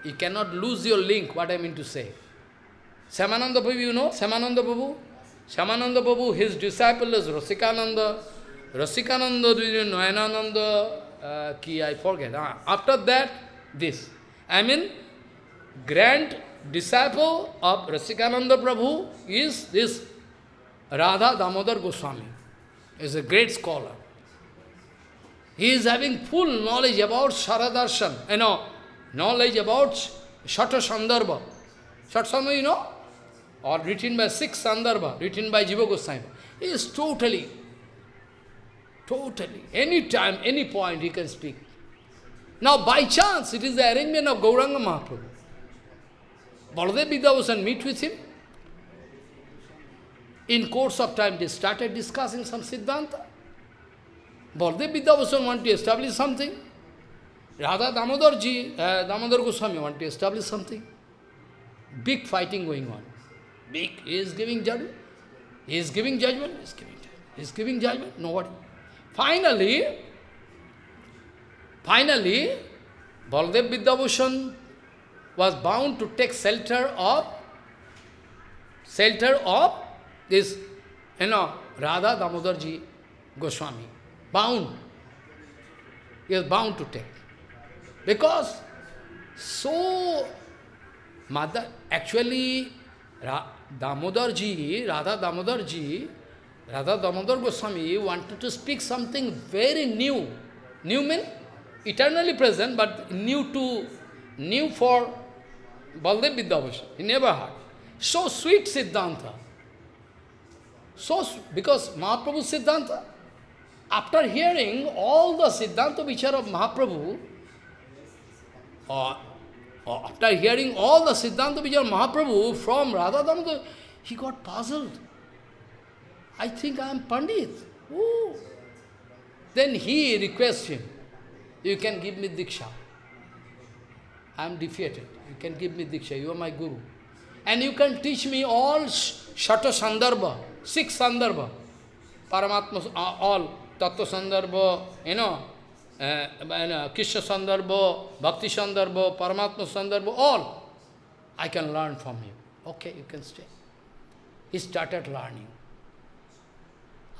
You cannot lose your link, what I mean to say. Shyamananda Prabhu, you know Shyamananda Prabhu? Shyamananda Prabhu, his disciple is Rasikananda. Rasikananda, Nayanananda, uh, ki, I forget. Ah, after that, this. I mean, grand disciple of Rasikananda Prabhu is this Radha Damodar Goswami. is a great scholar. He is having full knowledge about Saradarshan, you know, knowledge about Shata Sandarbha. Shata Sandarbha, you know, or written by six Sandarbha, written by Jiva Goswami. He is totally, totally, any time, any point he can speak. Now, by chance, it is the arrangement of Gauranga Mahaprabhu. Baladev Vidyabhushan meet with him. In course of time, they started discussing some Siddhanta. Baladev Vidyabhushan want to establish something. Radha Damodar ji, uh, Damodar Goswami want to establish something. Big fighting going on. Big. He is giving judgment. He is giving judgment. He is giving judgment. He is giving judgment. Nobody. Finally, finally, Baladev Vidyabhushan was bound to take shelter of shelter of this, you know, Radha Damodarji Goswami. Bound. He is bound to take. Because so Mother actually Damodarji, Radha Damodarji, Radha Damodar Goswami wanted to speak something very new. New means eternally present, but new to new for Baladev Vidyabhushan. He never heard. So sweet Siddhanta. So, because Mahaprabhu Siddhanta, after hearing all the Siddhanta Vichar of Mahaprabhu, or, or after hearing all the Siddhanta of Mahaprabhu from Radha Damodar, he got puzzled. I think I am Pandit. Ooh. Then he requests him, you can give me Diksha. I am defeated. You can give me Diksha, you are my Guru. And you can teach me all Shata Sandarbha, six Sandarbha. Paramatma, uh, all, Tattva Sandarbha, you know, uh, Krishna Sandarbha, Bhakti Sandarbha, Paramatma Sandarbha, all. I can learn from him. Okay, you can stay. He started learning.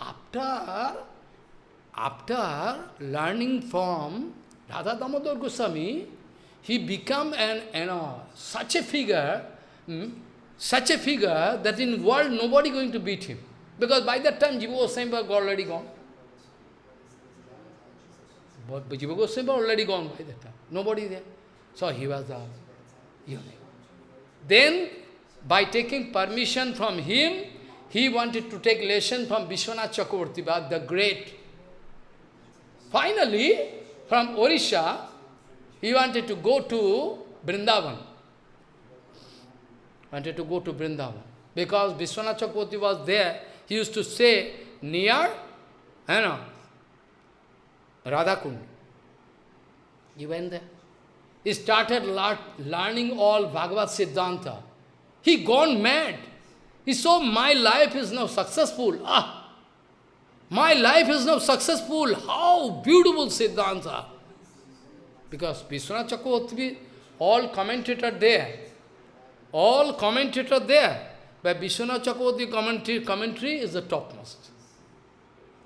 After, after learning from Radha Damodar Goswami, he became an, you know, such a figure, hmm, such a figure that in world nobody going to beat him. Because by that time Jiva Goswami was already gone. But Jiva Goswami already gone by that time. Nobody there. So he was the unique. Then, by taking permission from him, he wanted to take lesson from Vishwanath Chakravarti, the great. Finally, from Orisha, he wanted to go to Vrindavan. Wanted to go to Vrindavan. Because Vishwanath Chakravarti was there, he used to say near, you know, Radhakund. He went there. He started learning all Bhagavad Siddhanta. He gone mad. He saw my life is now successful. Ah, my life is now successful. How beautiful Siddhanta. Because Vishwanath Chakravarti, all commentator there. All commentator there. But Vishwanath Chakravarti commentary, commentary is the topmost.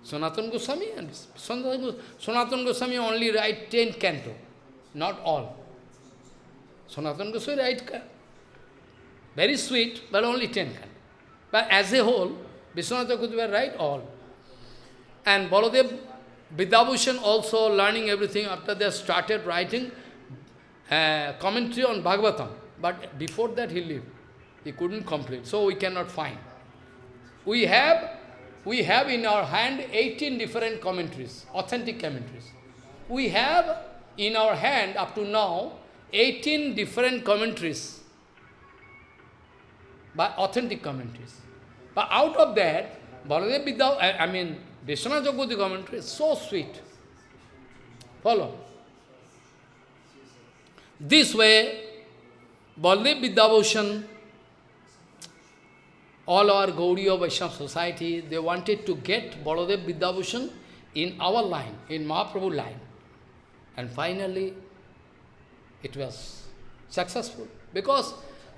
Sanatana Goswami and Sanatana Goswami only write 10 canto, not all. Sanatana Goswami write very sweet, but only 10 canto. But as a whole, Vishwanath Chakravarti write all. And Baladev Vidyabhushan also learning everything after they started writing uh, commentary on Bhagavatam. But before that he lived. He couldn't complete. So we cannot find. We have, we have in our hand 18 different commentaries, authentic commentaries. We have in our hand up to now 18 different commentaries, but authentic commentaries. But out of that, Baladev Vidya, I, mean, Vishwanath commentary is so sweet. Follow. This way, Baladev Vidyabhushan all our Gauriya Vaishnava society, they wanted to get Baladev Vidyabhushan in our line, in Mahaprabhu line. And finally, it was successful. Because,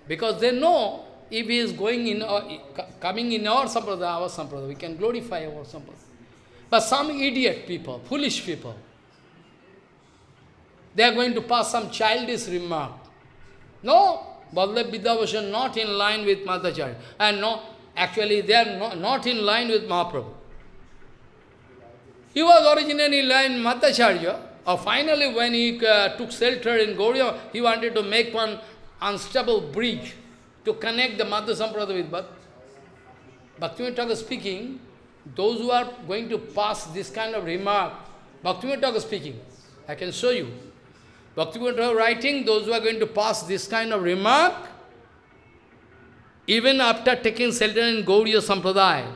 because they know if he is going in uh, our, coming in our sampradaya, our sampradaya, we can glorify our sampradaya. But some idiot people, foolish people, they are going to pass some childish remark. No, Baladev Vidyabhushan not in line with Madhacharya. And no, actually they are not, not in line with Mahaprabhu. He was originally in line with Madhacharya. Or finally when he uh, took shelter in Gauriya, he wanted to make one unstable bridge to connect the Madhya Sampradaya with Bhakti. Bhaktivinoda speaking, those who are going to pass this kind of remark, Bhaktivinoda speaking, I can show you. Bhaktivinoda writing, those who are going to pass this kind of remark, even after taking shelter in Gauriya Sampradaya,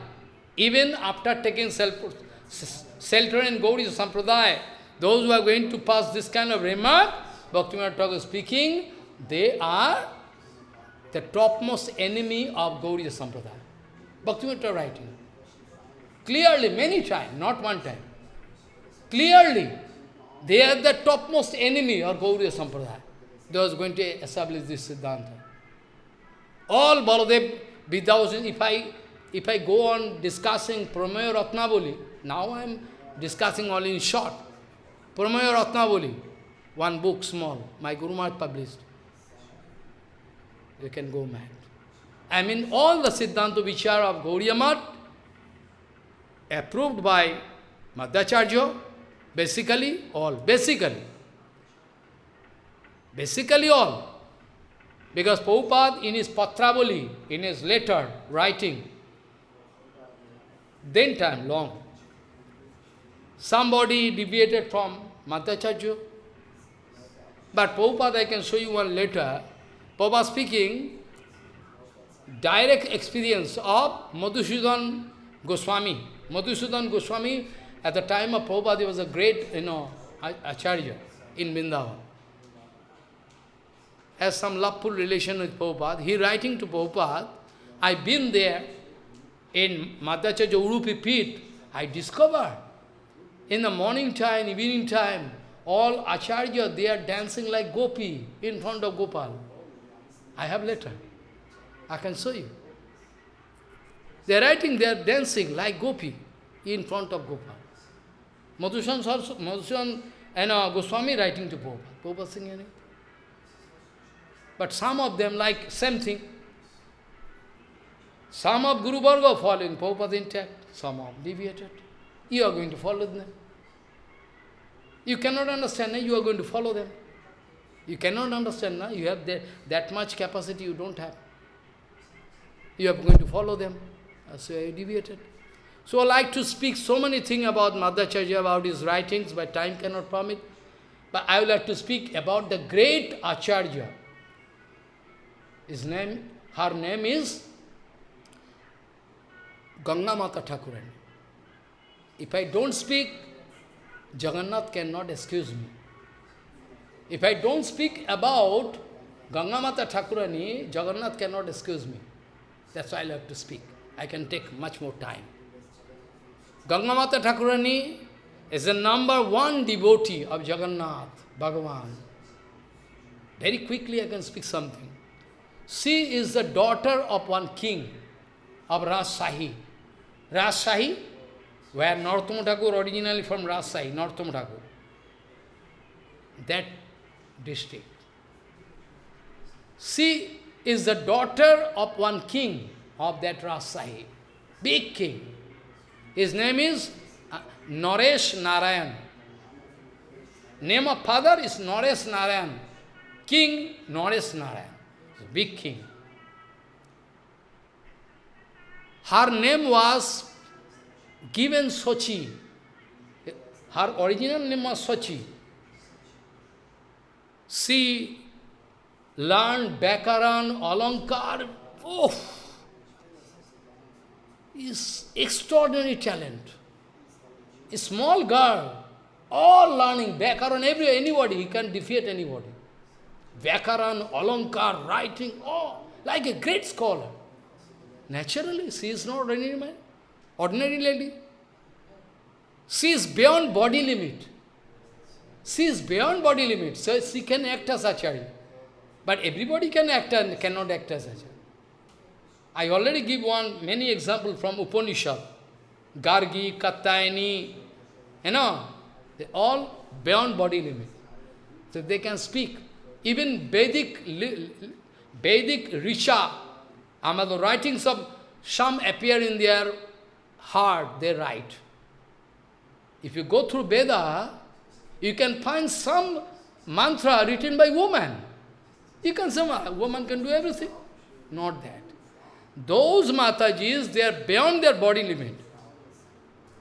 even after taking shelter in Gauriya Sampradaya, those who are going to pass this kind of remark, Bhaktivinoda Thakur speaking, they are the topmost enemy of Gauriya Sampradaya. Bhaktivinoda writing. Clearly, many times, not one time. Clearly, they are the topmost enemy of Gauriya Sampradaya. They was going to establish this Siddhanta. All Baladev Vidyabhushan, if I, if I go on discussing Prameya Ratnavali, now I am discussing all in short. Prameya Ratnavali, one book small, my Guru Maharaj published. You can go mad. I mean all the Siddhanta Vichara of Gauriya Math, approved by Madhacharya, Basically, all. Basically. Basically all. Because Prabhupada in his Patravali, in his letter, writing, then time, long, somebody deviated from Madhacharya. But Prabhupada, I can show you one letter. Prabhupada speaking, direct experience of Madhusudan Goswami. Madhusudan Goswami at the time of Prabhupada, he was a great, you know, acharya in Vrindavan. Has some loveful relation with Prabhupada. He writing to Prabhupada, I've been there in Madhacharya Urupi Pit, I discovered in the morning time, evening time, all Acharya, they are dancing like Gopi in front of Gopal. I have letter. I can show you. They are writing, they are dancing like Gopi in front of Gopal. Madhusan also, Madhusan and uh, Goswami writing to Prabhupada. Prabhupada singing it. But some of them like same thing. Some of Guru Varga following Prabhupada intact, some of deviated. You are going to follow them. You cannot understand, you are going to follow them. You cannot understand, you have the, that much capacity you don't have. You are going to follow them. So you deviated. So I like to speak so many things about Madhacharya, about his writings, but time cannot permit. But I would like to speak about the great Acharya. His name, her name is Ganga Mata Thakurani. If I don't speak, Jagannath cannot excuse me. If I don't speak about Ganga Mata Thakurani, Jagannath cannot excuse me. That's why I like to speak. I can take much more time. Ganga Mata Thakurani is the number one devotee of Jagannath, Bhagavan. Very quickly I can speak something. She is the daughter of one king of Rajshahi. Rajshahi, where Narottama Thakur originally from Rajshahi, Narottama Thakur. That district. She is the daughter of one king of that Rajshahi, big king. His name is uh, Naresh Narayan. Name of father is Naresh Narayan. King Naresh Narayan, big king. Her name was given Sochi. Her original name was Sochi. She learned Bakaran, Alankar. Oh, is extraordinary talent. A small girl, all learning Bakaran, every, anybody, he can defeat anybody. Vyakaran, Alankar, writing, all, like a great scholar. Naturally, she is not ordinary man, ordinary lady. She is beyond body limit. She is beyond body limit, so she can act as Acharya. But everybody can act and cannot act as Acharya. I already give one, many examples from Upanishad. Gargi, Katyayani, you know, they all beyond body limit. So they can speak. Even Vedic, Vedic Risha, the writings of some appear in their heart, they write. If you go through Veda, you can find some mantra written by woman. You can say, woman can do everything. Not that. Those Matajis, they are beyond their body limit.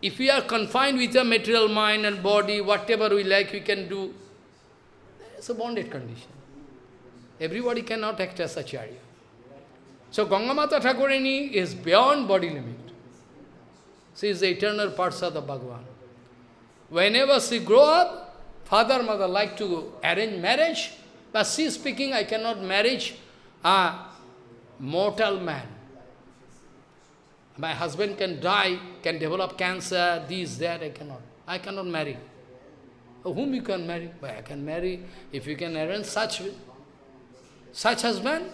If we are confined with a material mind and body, whatever we like, we can do. It's a bonded condition. Everybody cannot act as Acharya. So Gangamata Thakurani is beyond body limit. She is the eternal Parsad of Bhagavan. Whenever she grow up, father, mother like to arrange marriage, but she is speaking, I cannot marriage a mortal man. My husband can die, can develop cancer, this, that, I cannot. I cannot marry. Oh, whom you can marry? But I can marry, if you can arrange such, such husband,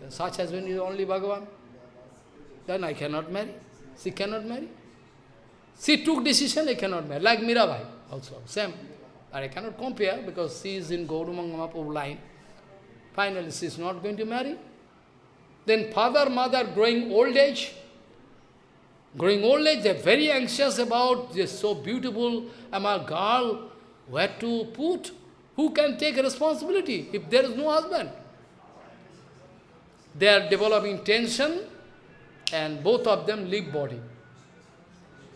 then such husband is only Bhagavan. Then I cannot marry. She cannot marry. She took decision, I cannot marry. Like Mirabai also, same. But I cannot compare because she is in Gauranga Mahaprabhu line. Finally, she is not going to marry. Then father, mother growing old age, Growing old age, they're very anxious about this so beautiful am a girl, where to put, who can take responsibility if there is no husband. They are developing tension and both of them leave body.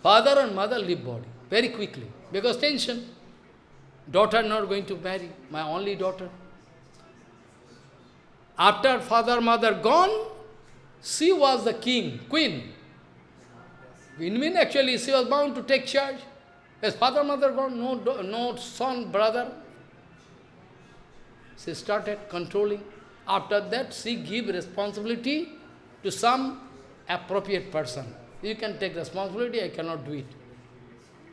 Father and mother leave body very quickly because tension. Daughter not going to marry, my only daughter. After father, mother gone, she was the king, queen. In mean actually she was bound to take charge. As father, mother gone, no, no son, brother. She started controlling. After that, she give responsibility to some appropriate person. You can take responsibility, I cannot do it.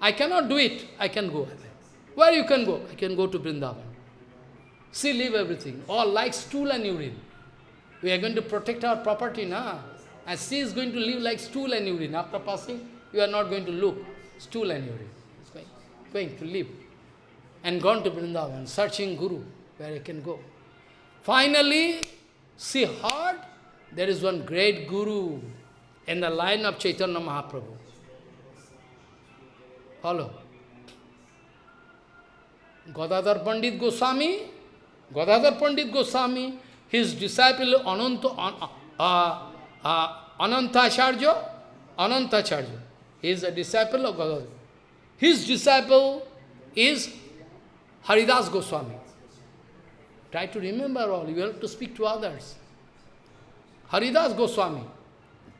I cannot do it. I can go. Where you can go? I can go to Vrindavan. See, leave everything. All like stool and urine. We are going to protect our property, na? And she is going to live like stool and urine. After passing, you are not going to look. Stool and urine. It's going, going to live. And gone to Vrindavan, searching Guru, where he can go. Finally, she heard there is one great Guru in the line of Chaitanya Mahaprabhu. Follow. Gadadhar Pandit Goswami, Gadadhar Pandit Goswami, his disciple Ananta, uh, uh, Anantacharya, Anantacharya, he is a disciple of Gadadhar. His disciple is Haridas Goswami. Try to remember all, you have to speak to others. Haridas Goswami,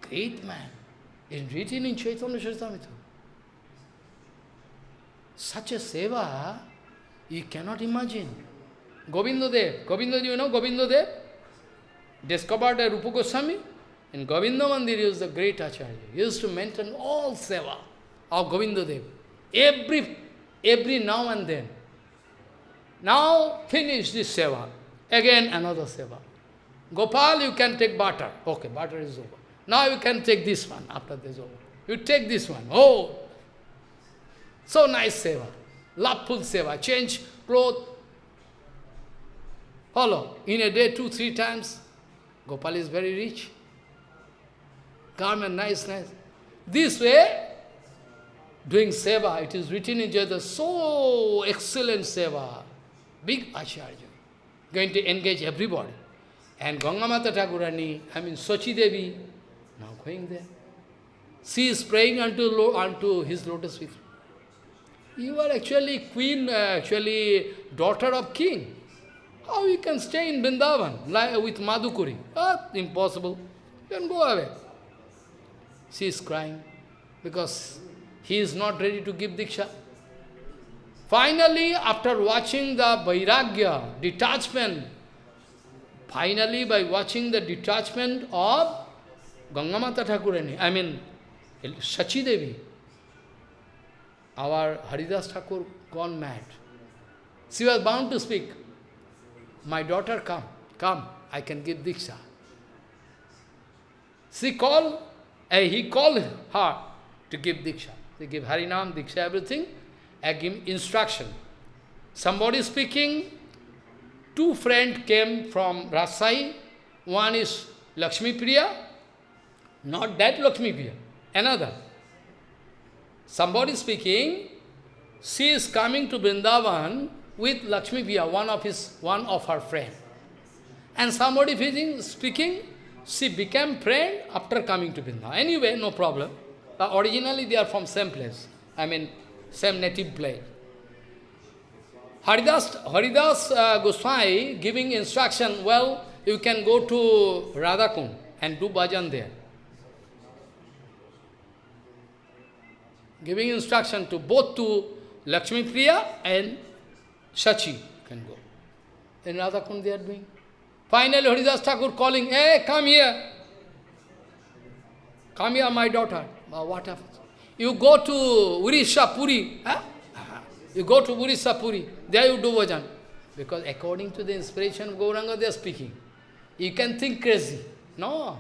great man, is written in Chaitanya Charitamrita. Such a seva, you cannot imagine. Govinda Dev, you know Govinda? Discovered a Rupa Goswami. In Govinda Mandir, he was the great Acharya. He used to maintain all seva of Govinda Dev. Every, every now and then. Now finish this seva. Again another seva. Gopal, you can take butter. Okay, butter is over. Now you can take this one after this over. You take this one. Oh, so nice seva. Loveful seva. Change clothes. Follow. In a day, two, three times. Gopal is very rich. Garment, nice, nice. This way, doing seva, it is written in Jada, so excellent seva. Big Acharya. Going to engage everybody. And Gangamata Thakurani, I mean Sochi Devi, now going there. She is praying unto, unto his lotus feet. You are actually queen, uh, actually daughter of king. How you can stay in Vrindavan like, with Madhukuri? Ah, impossible. You can go away. She is crying because he is not ready to give Diksha. Finally, after watching the Vairagya, detachment, finally by watching the detachment of Gangamata Thakurani, I mean Sachi Devi, our Haridas Thakur gone mad. She was bound to speak. My daughter, come, come, I can give Diksha. She called, uh, he called her to give Diksha. They give Harinam, Diksha, everything, and give instruction. Somebody speaking, two friends came from Rasai. One is Lakshmi Priya, not that Lakshmi Priya, another. Somebody speaking, she is coming to Vrindavan with Lakshmi Priya, one of his, one of her friend. And somebody speaking, she became friend after coming to Vrindavan. Anyway, no problem. But originally they are from same place. I mean, same native place. Haridas, Haridas uh, Goswami giving instruction, well, you can go to Radhakund and do bhajan there. Giving instruction to both to Lakshmi Priya and Sachi can go. In Radhakund they are doing. Finally, Haridas Thakur calling, hey, come here. Come here, my daughter. But what happens? You go to Urisha, Puri. Huh? You go to Urisha, Puri. There you do bhajan. Because according to the inspiration of Gauranga, they are speaking. You can think crazy. No.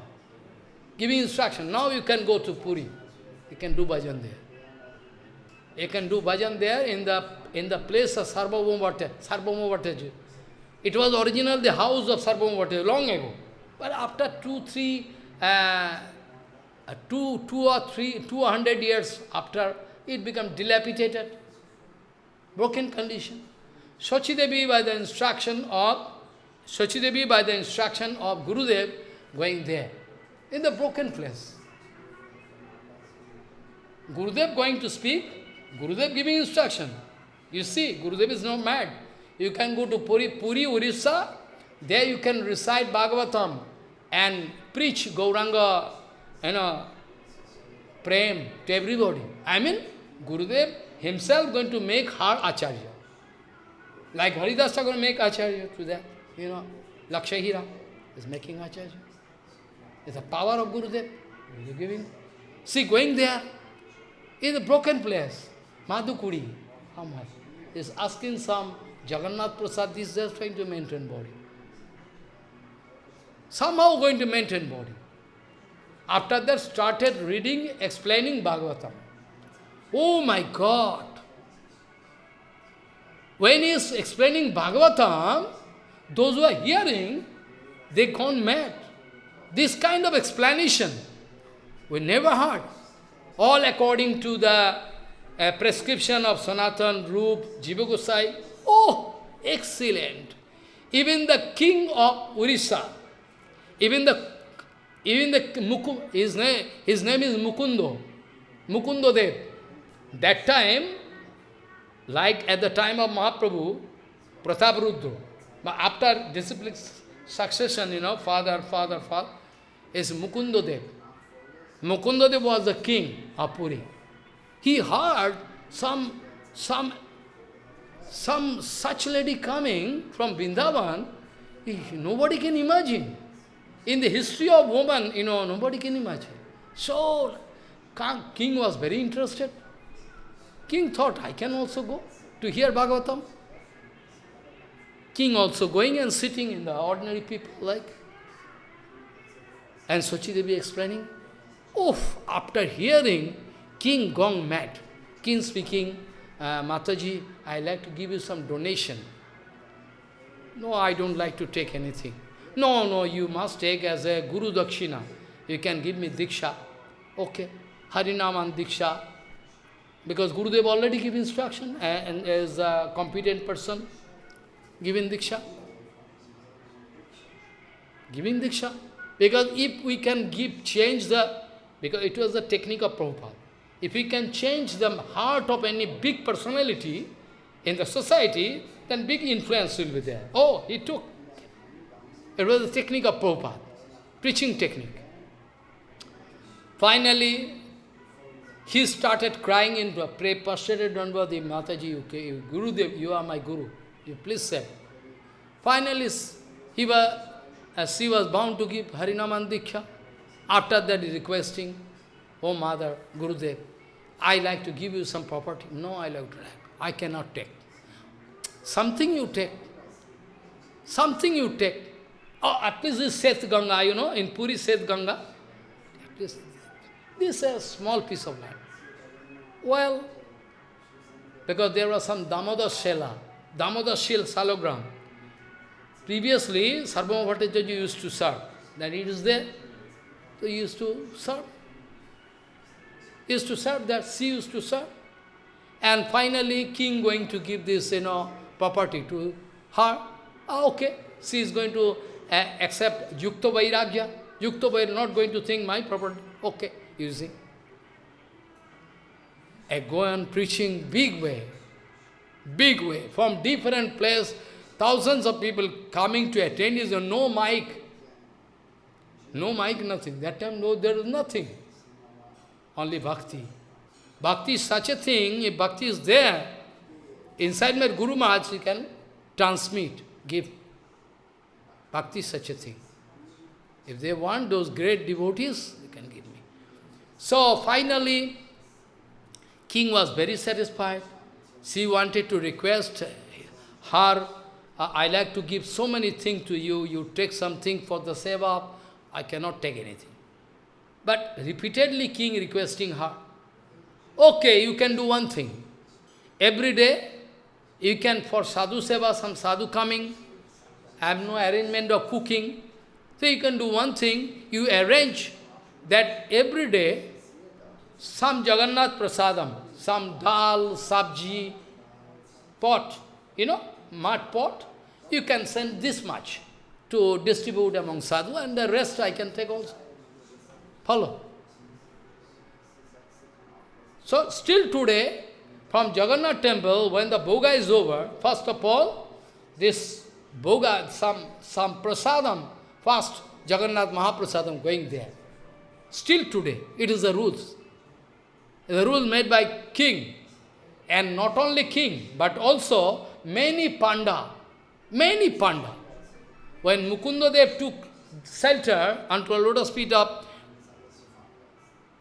Giving instruction. Now you can go to Puri. You can do bhajan there. You can do bhajan there in the in the place of Sarvabhauma Bhattacharya. It was original the house of Bhattacharya long ago. But after two, three, uh, two, two or three, two hundred years after, it became dilapidated, broken condition. Sachidevi by the instruction of Sachidevi by the instruction of Gurudev going there, in the broken place. Gurudev going to speak, Gurudev giving instruction. You see, Gurudev is not mad. You can go to Puri, Puri, Orissa, there you can recite Bhagavatam and preach Gauranga, you know, prem to everybody. I mean, Gurudev himself going to make her Acharya. Like Haridasa going to make Acharya to that, you know, Lakshahira is making Acharya. It's the power of Gurudev. Gurudev giving. See, going there, in a broken place. Madhukuri, how much? Is asking some Jagannath Prasad, is just trying to maintain body. Somehow going to maintain body. After that, started reading, explaining Bhagavatam. Oh my God! When he is explaining Bhagavatam, those who are hearing, they gone mad. This kind of explanation, we never heard. All according to the uh, prescription of Sanatan, Rup, Jiva Gosai. Oh, excellent. Even the king of Orissa, even the even the Muku, his name his name is Mukundo, Mukundo Dev. That time, like at the time of Mahaprabhu, Pratap Rudra, but after discipline succession, you know, father, father, father, is Mukundo Dev. Mukundo Dev was the king of Puri. He heard some, some, some such lady coming from Vrindavan, nobody can imagine. In the history of woman, you know, nobody can imagine. So, king was very interested. King thought, I can also go to hear Bhagavatam. King also going and sitting in the ordinary people like. And Sochi Devi explaining, oh, after hearing, king gone mad. King speaking, uh, Mataji, I like to give you some donation. No, I don't like to take anything. No, no, you must take as a Guru Dakshina. You can give me Diksha. Okay. Harinaman Diksha. Because Gurudev already give instruction and as a competent person giving Diksha. Giving Diksha. Because if we can give, change the, because it was the technique of Prabhupada. If we can change the heart of any big personality in the society, then big influence will be there. Oh, he took. It was the technique of Prabhupada, preaching technique. Finally, he started crying in pray, prostrated Dandavati, Mataji, okay, Gurudev, you are my Guru. You please say. Finally, he was, as he was bound to give Harinaman Diksha. After that, requesting, Oh mother, Gurudev, I like to give you some property. No, I like to have. I cannot take. Something you take. Something you take. Oh, at least this Sweta Ganga, you know, in Puri Sweta Ganga. At least this is a small piece of land. Well, because there was some Damodar Shela, Damodar Shil Salogram. Previously, Sarvabhauma Bhattacharya used to serve. Then it is there. So he used to serve. Used to serve that, she used to serve. And finally, king going to give this, you know, property to her. Ah, okay, she is going to uh, accept Yukta Vairagya. Yukta Vairagya, not going to think my property. Okay, you see. I go on preaching big way, big way, from different place, thousands of people coming to attend, is no mic, no mic, nothing. That time, no, there is nothing, only bhakti. Bhakti is such a thing, if bhakti is there, inside my Guru Maharaj, you can transmit, give. Bhakti is such a thing. If they want those great devotees, they can give me. So finally, king was very satisfied. She wanted to request her, I like to give so many things to you, you take something for the seva, I cannot take anything. But repeatedly king requesting her, okay, you can do one thing. Every day, you can, for sadhu seva, some sadhu coming, I have no arrangement of cooking, so you can do one thing, you arrange that every day, some Jagannath Prasadam, some dal, sabji, pot, you know, mud pot, you can send this much to distribute among sadhu and the rest I can take also. Follow. So still today, from Jagannath temple, when the bhoga is over, first of all, this bhoga, some, some prasadam, first Jagannath Mahaprasadam going there. Still today, it is the rules. The rule made by king. And not only king, but also many panda. Many panda. When Mukundadev took shelter unto a lotus feet of,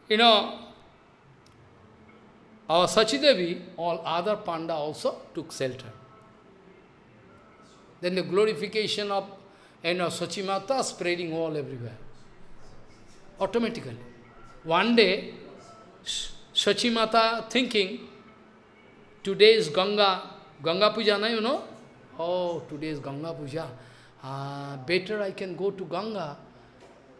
you know, our Sachidevi, all other panda also took shelter. Then the glorification of you know, Sachimata spreading all everywhere. Automatically. One day, Sachimata thinking, today is Ganga, Ganga Puja, na, you know? Oh, today is Ganga Puja. Uh, better I can go to Ganga.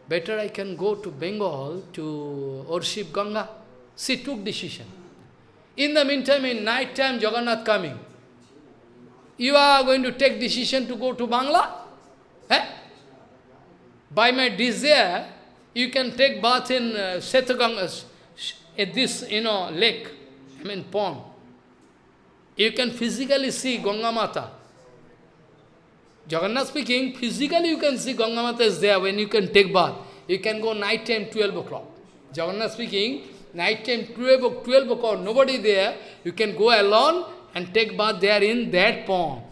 Better I can go to Bengal to worship Ganga. She took decision. In the meantime, in night time, Jagannath coming. You are going to take decision to go to Bangla? Eh? By my desire, you can take bath in uh, Sweta Ganga, at this, you know, lake, I mean pond. You can physically see Ganga Mata. Jagannath speaking, physically you can see Ganga Mata is there when you can take bath. You can go night time 12 o'clock. Jagannath speaking, night time 12, 12 o'clock, nobody there, you can go alone and take bath there in that pond.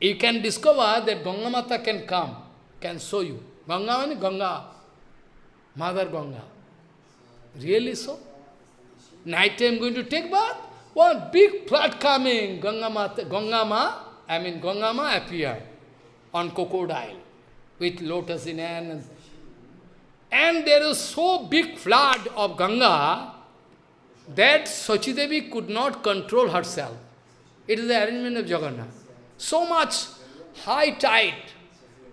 You can discover that Ganga Mata can come, can show you. Ganga means Ganga, Mother Ganga. Really so? Night time going to take bath? One big flood coming, Ganga Mata, Ganga I mean Ganga Ma appeared on crocodile with lotus in hand. And there is so big flood of Ganga that Sachidevi could not control herself. It is the arrangement of Jagannath. So much high tide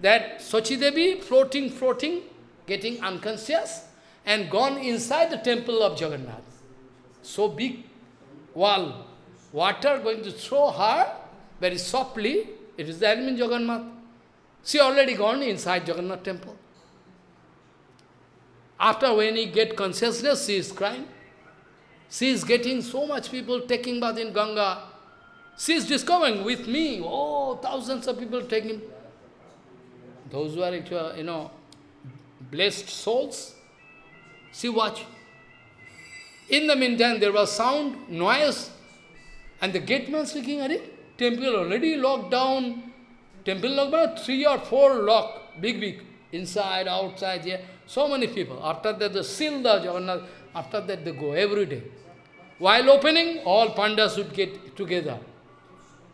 that Sachidevi floating, floating, getting unconscious and gone inside the temple of Jagannath. So big wall, water going to throw her very softly. It is the arrangement Jagannath. She already gone inside Jagannath temple. After when he get consciousness, she is crying. She is getting so much people taking bath in Ganga. She is discovering with me, oh, thousands of people taking. Those who are, you know, blessed souls, see watch. In the meantime, there was sound, noise, and the gateman speaking, Are temple already locked down. Temple locked down, three or four lock, big, big, inside, outside, here. So many people. After that, the seal the Jagannath, after that they go every day. While opening, all pandas would get together.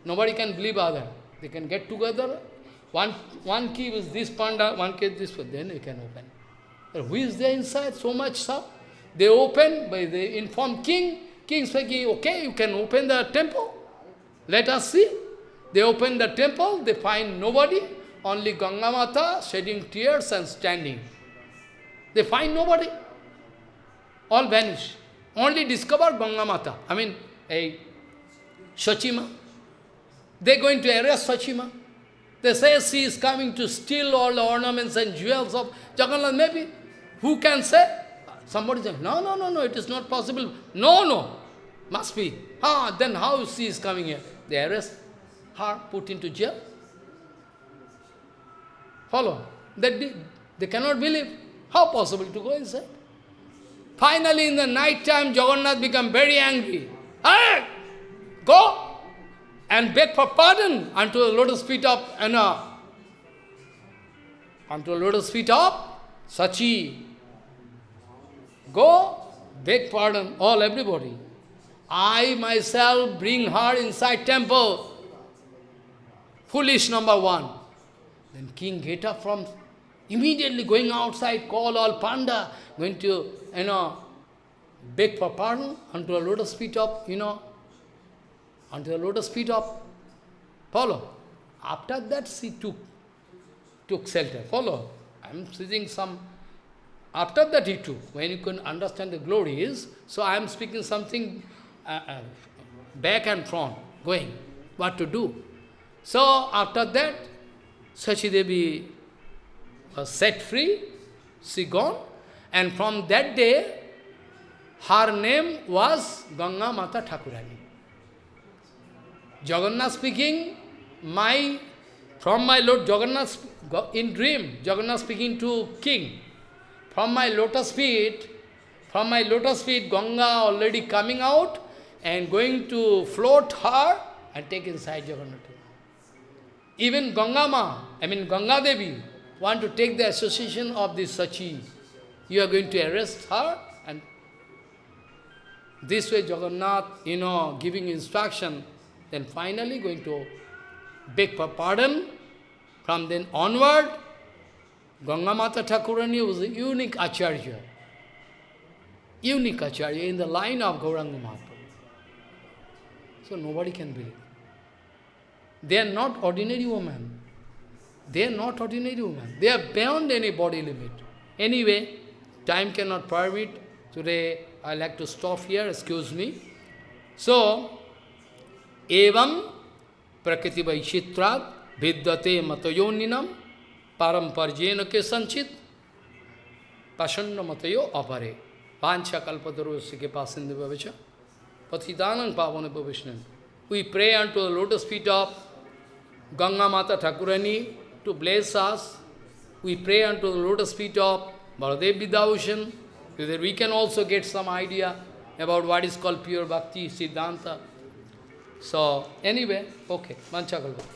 Nobody can believe other. They can get together. One, one key is this panda, one key is this, then you can open. But who is there inside? So much stuff. They open, by they inform king. King speaking, okay, you can open the temple. Let us see. They open the temple, they find nobody, only Ganga Mata shedding tears and standing. They find nobody. All vanish. Only discover Ganga Mata. I mean, a Sachima. They are going to arrest Sachima. They say she is coming to steal all the ornaments and jewels of Jagannath. Maybe. Who can say? Somebody says, no, no, no, no, it is not possible. No, no, must be. Ah, then how she is coming here? They arrest her, put into jail. Follow. That they, they cannot believe. How possible to go inside? Finally, in the night time, Jagannath become very angry. Hey, go and beg for pardon unto the lotus feet of Anna. Unto the lotus feet of Sachi. Go, beg pardon, all everybody. I myself bring her inside temple. Foolish number one. Then king get up from immediately going outside, call all panda, going to, you know, beg for pardon unto a lotus feet of, you know, unto a lotus feet of, follow. After that she took, took shelter, follow. I am seeing some after that he took, when you can understand the glories, so I am speaking something uh, uh, back and front, going, what to do. So after that, Sachidevi was set free, she gone, and from that day, her name was Ganga Mata Thakurani. Jagannath speaking, my, from my Lord Jagannath, in dream, Jagannath speaking to king, from my lotus feet, from my lotus feet, Ganga already coming out and going to float her and take inside Jagannath. Even Gangama, I mean Ganga Devi, want to take the association of this Sachi. You are going to arrest her and This way Jagannath, you know, giving instruction, then finally going to beg for pardon. From then onward, Ganga Mata Thakurani was a unique acharya. Unique acharya in the line of Gauranga Mahaprabhu. So nobody can believe. They are not ordinary women. They are not ordinary women. They are beyond any body limit. Anyway, time cannot permit. Today, I like to stop here, excuse me. So, evam prakriti vaishitrat vidyate matayoninam paramparjena ke sanchit pashanna matayo apare pancha kalpataru ke pasindu bhavishnan. We pray unto the lotus feet of Ganga Mata Thakurani to bless us. We pray unto the lotus feet of so that we can also get some idea about what is called pure bhakti, Siddhanta. So, anyway, okay, Manchakalpa.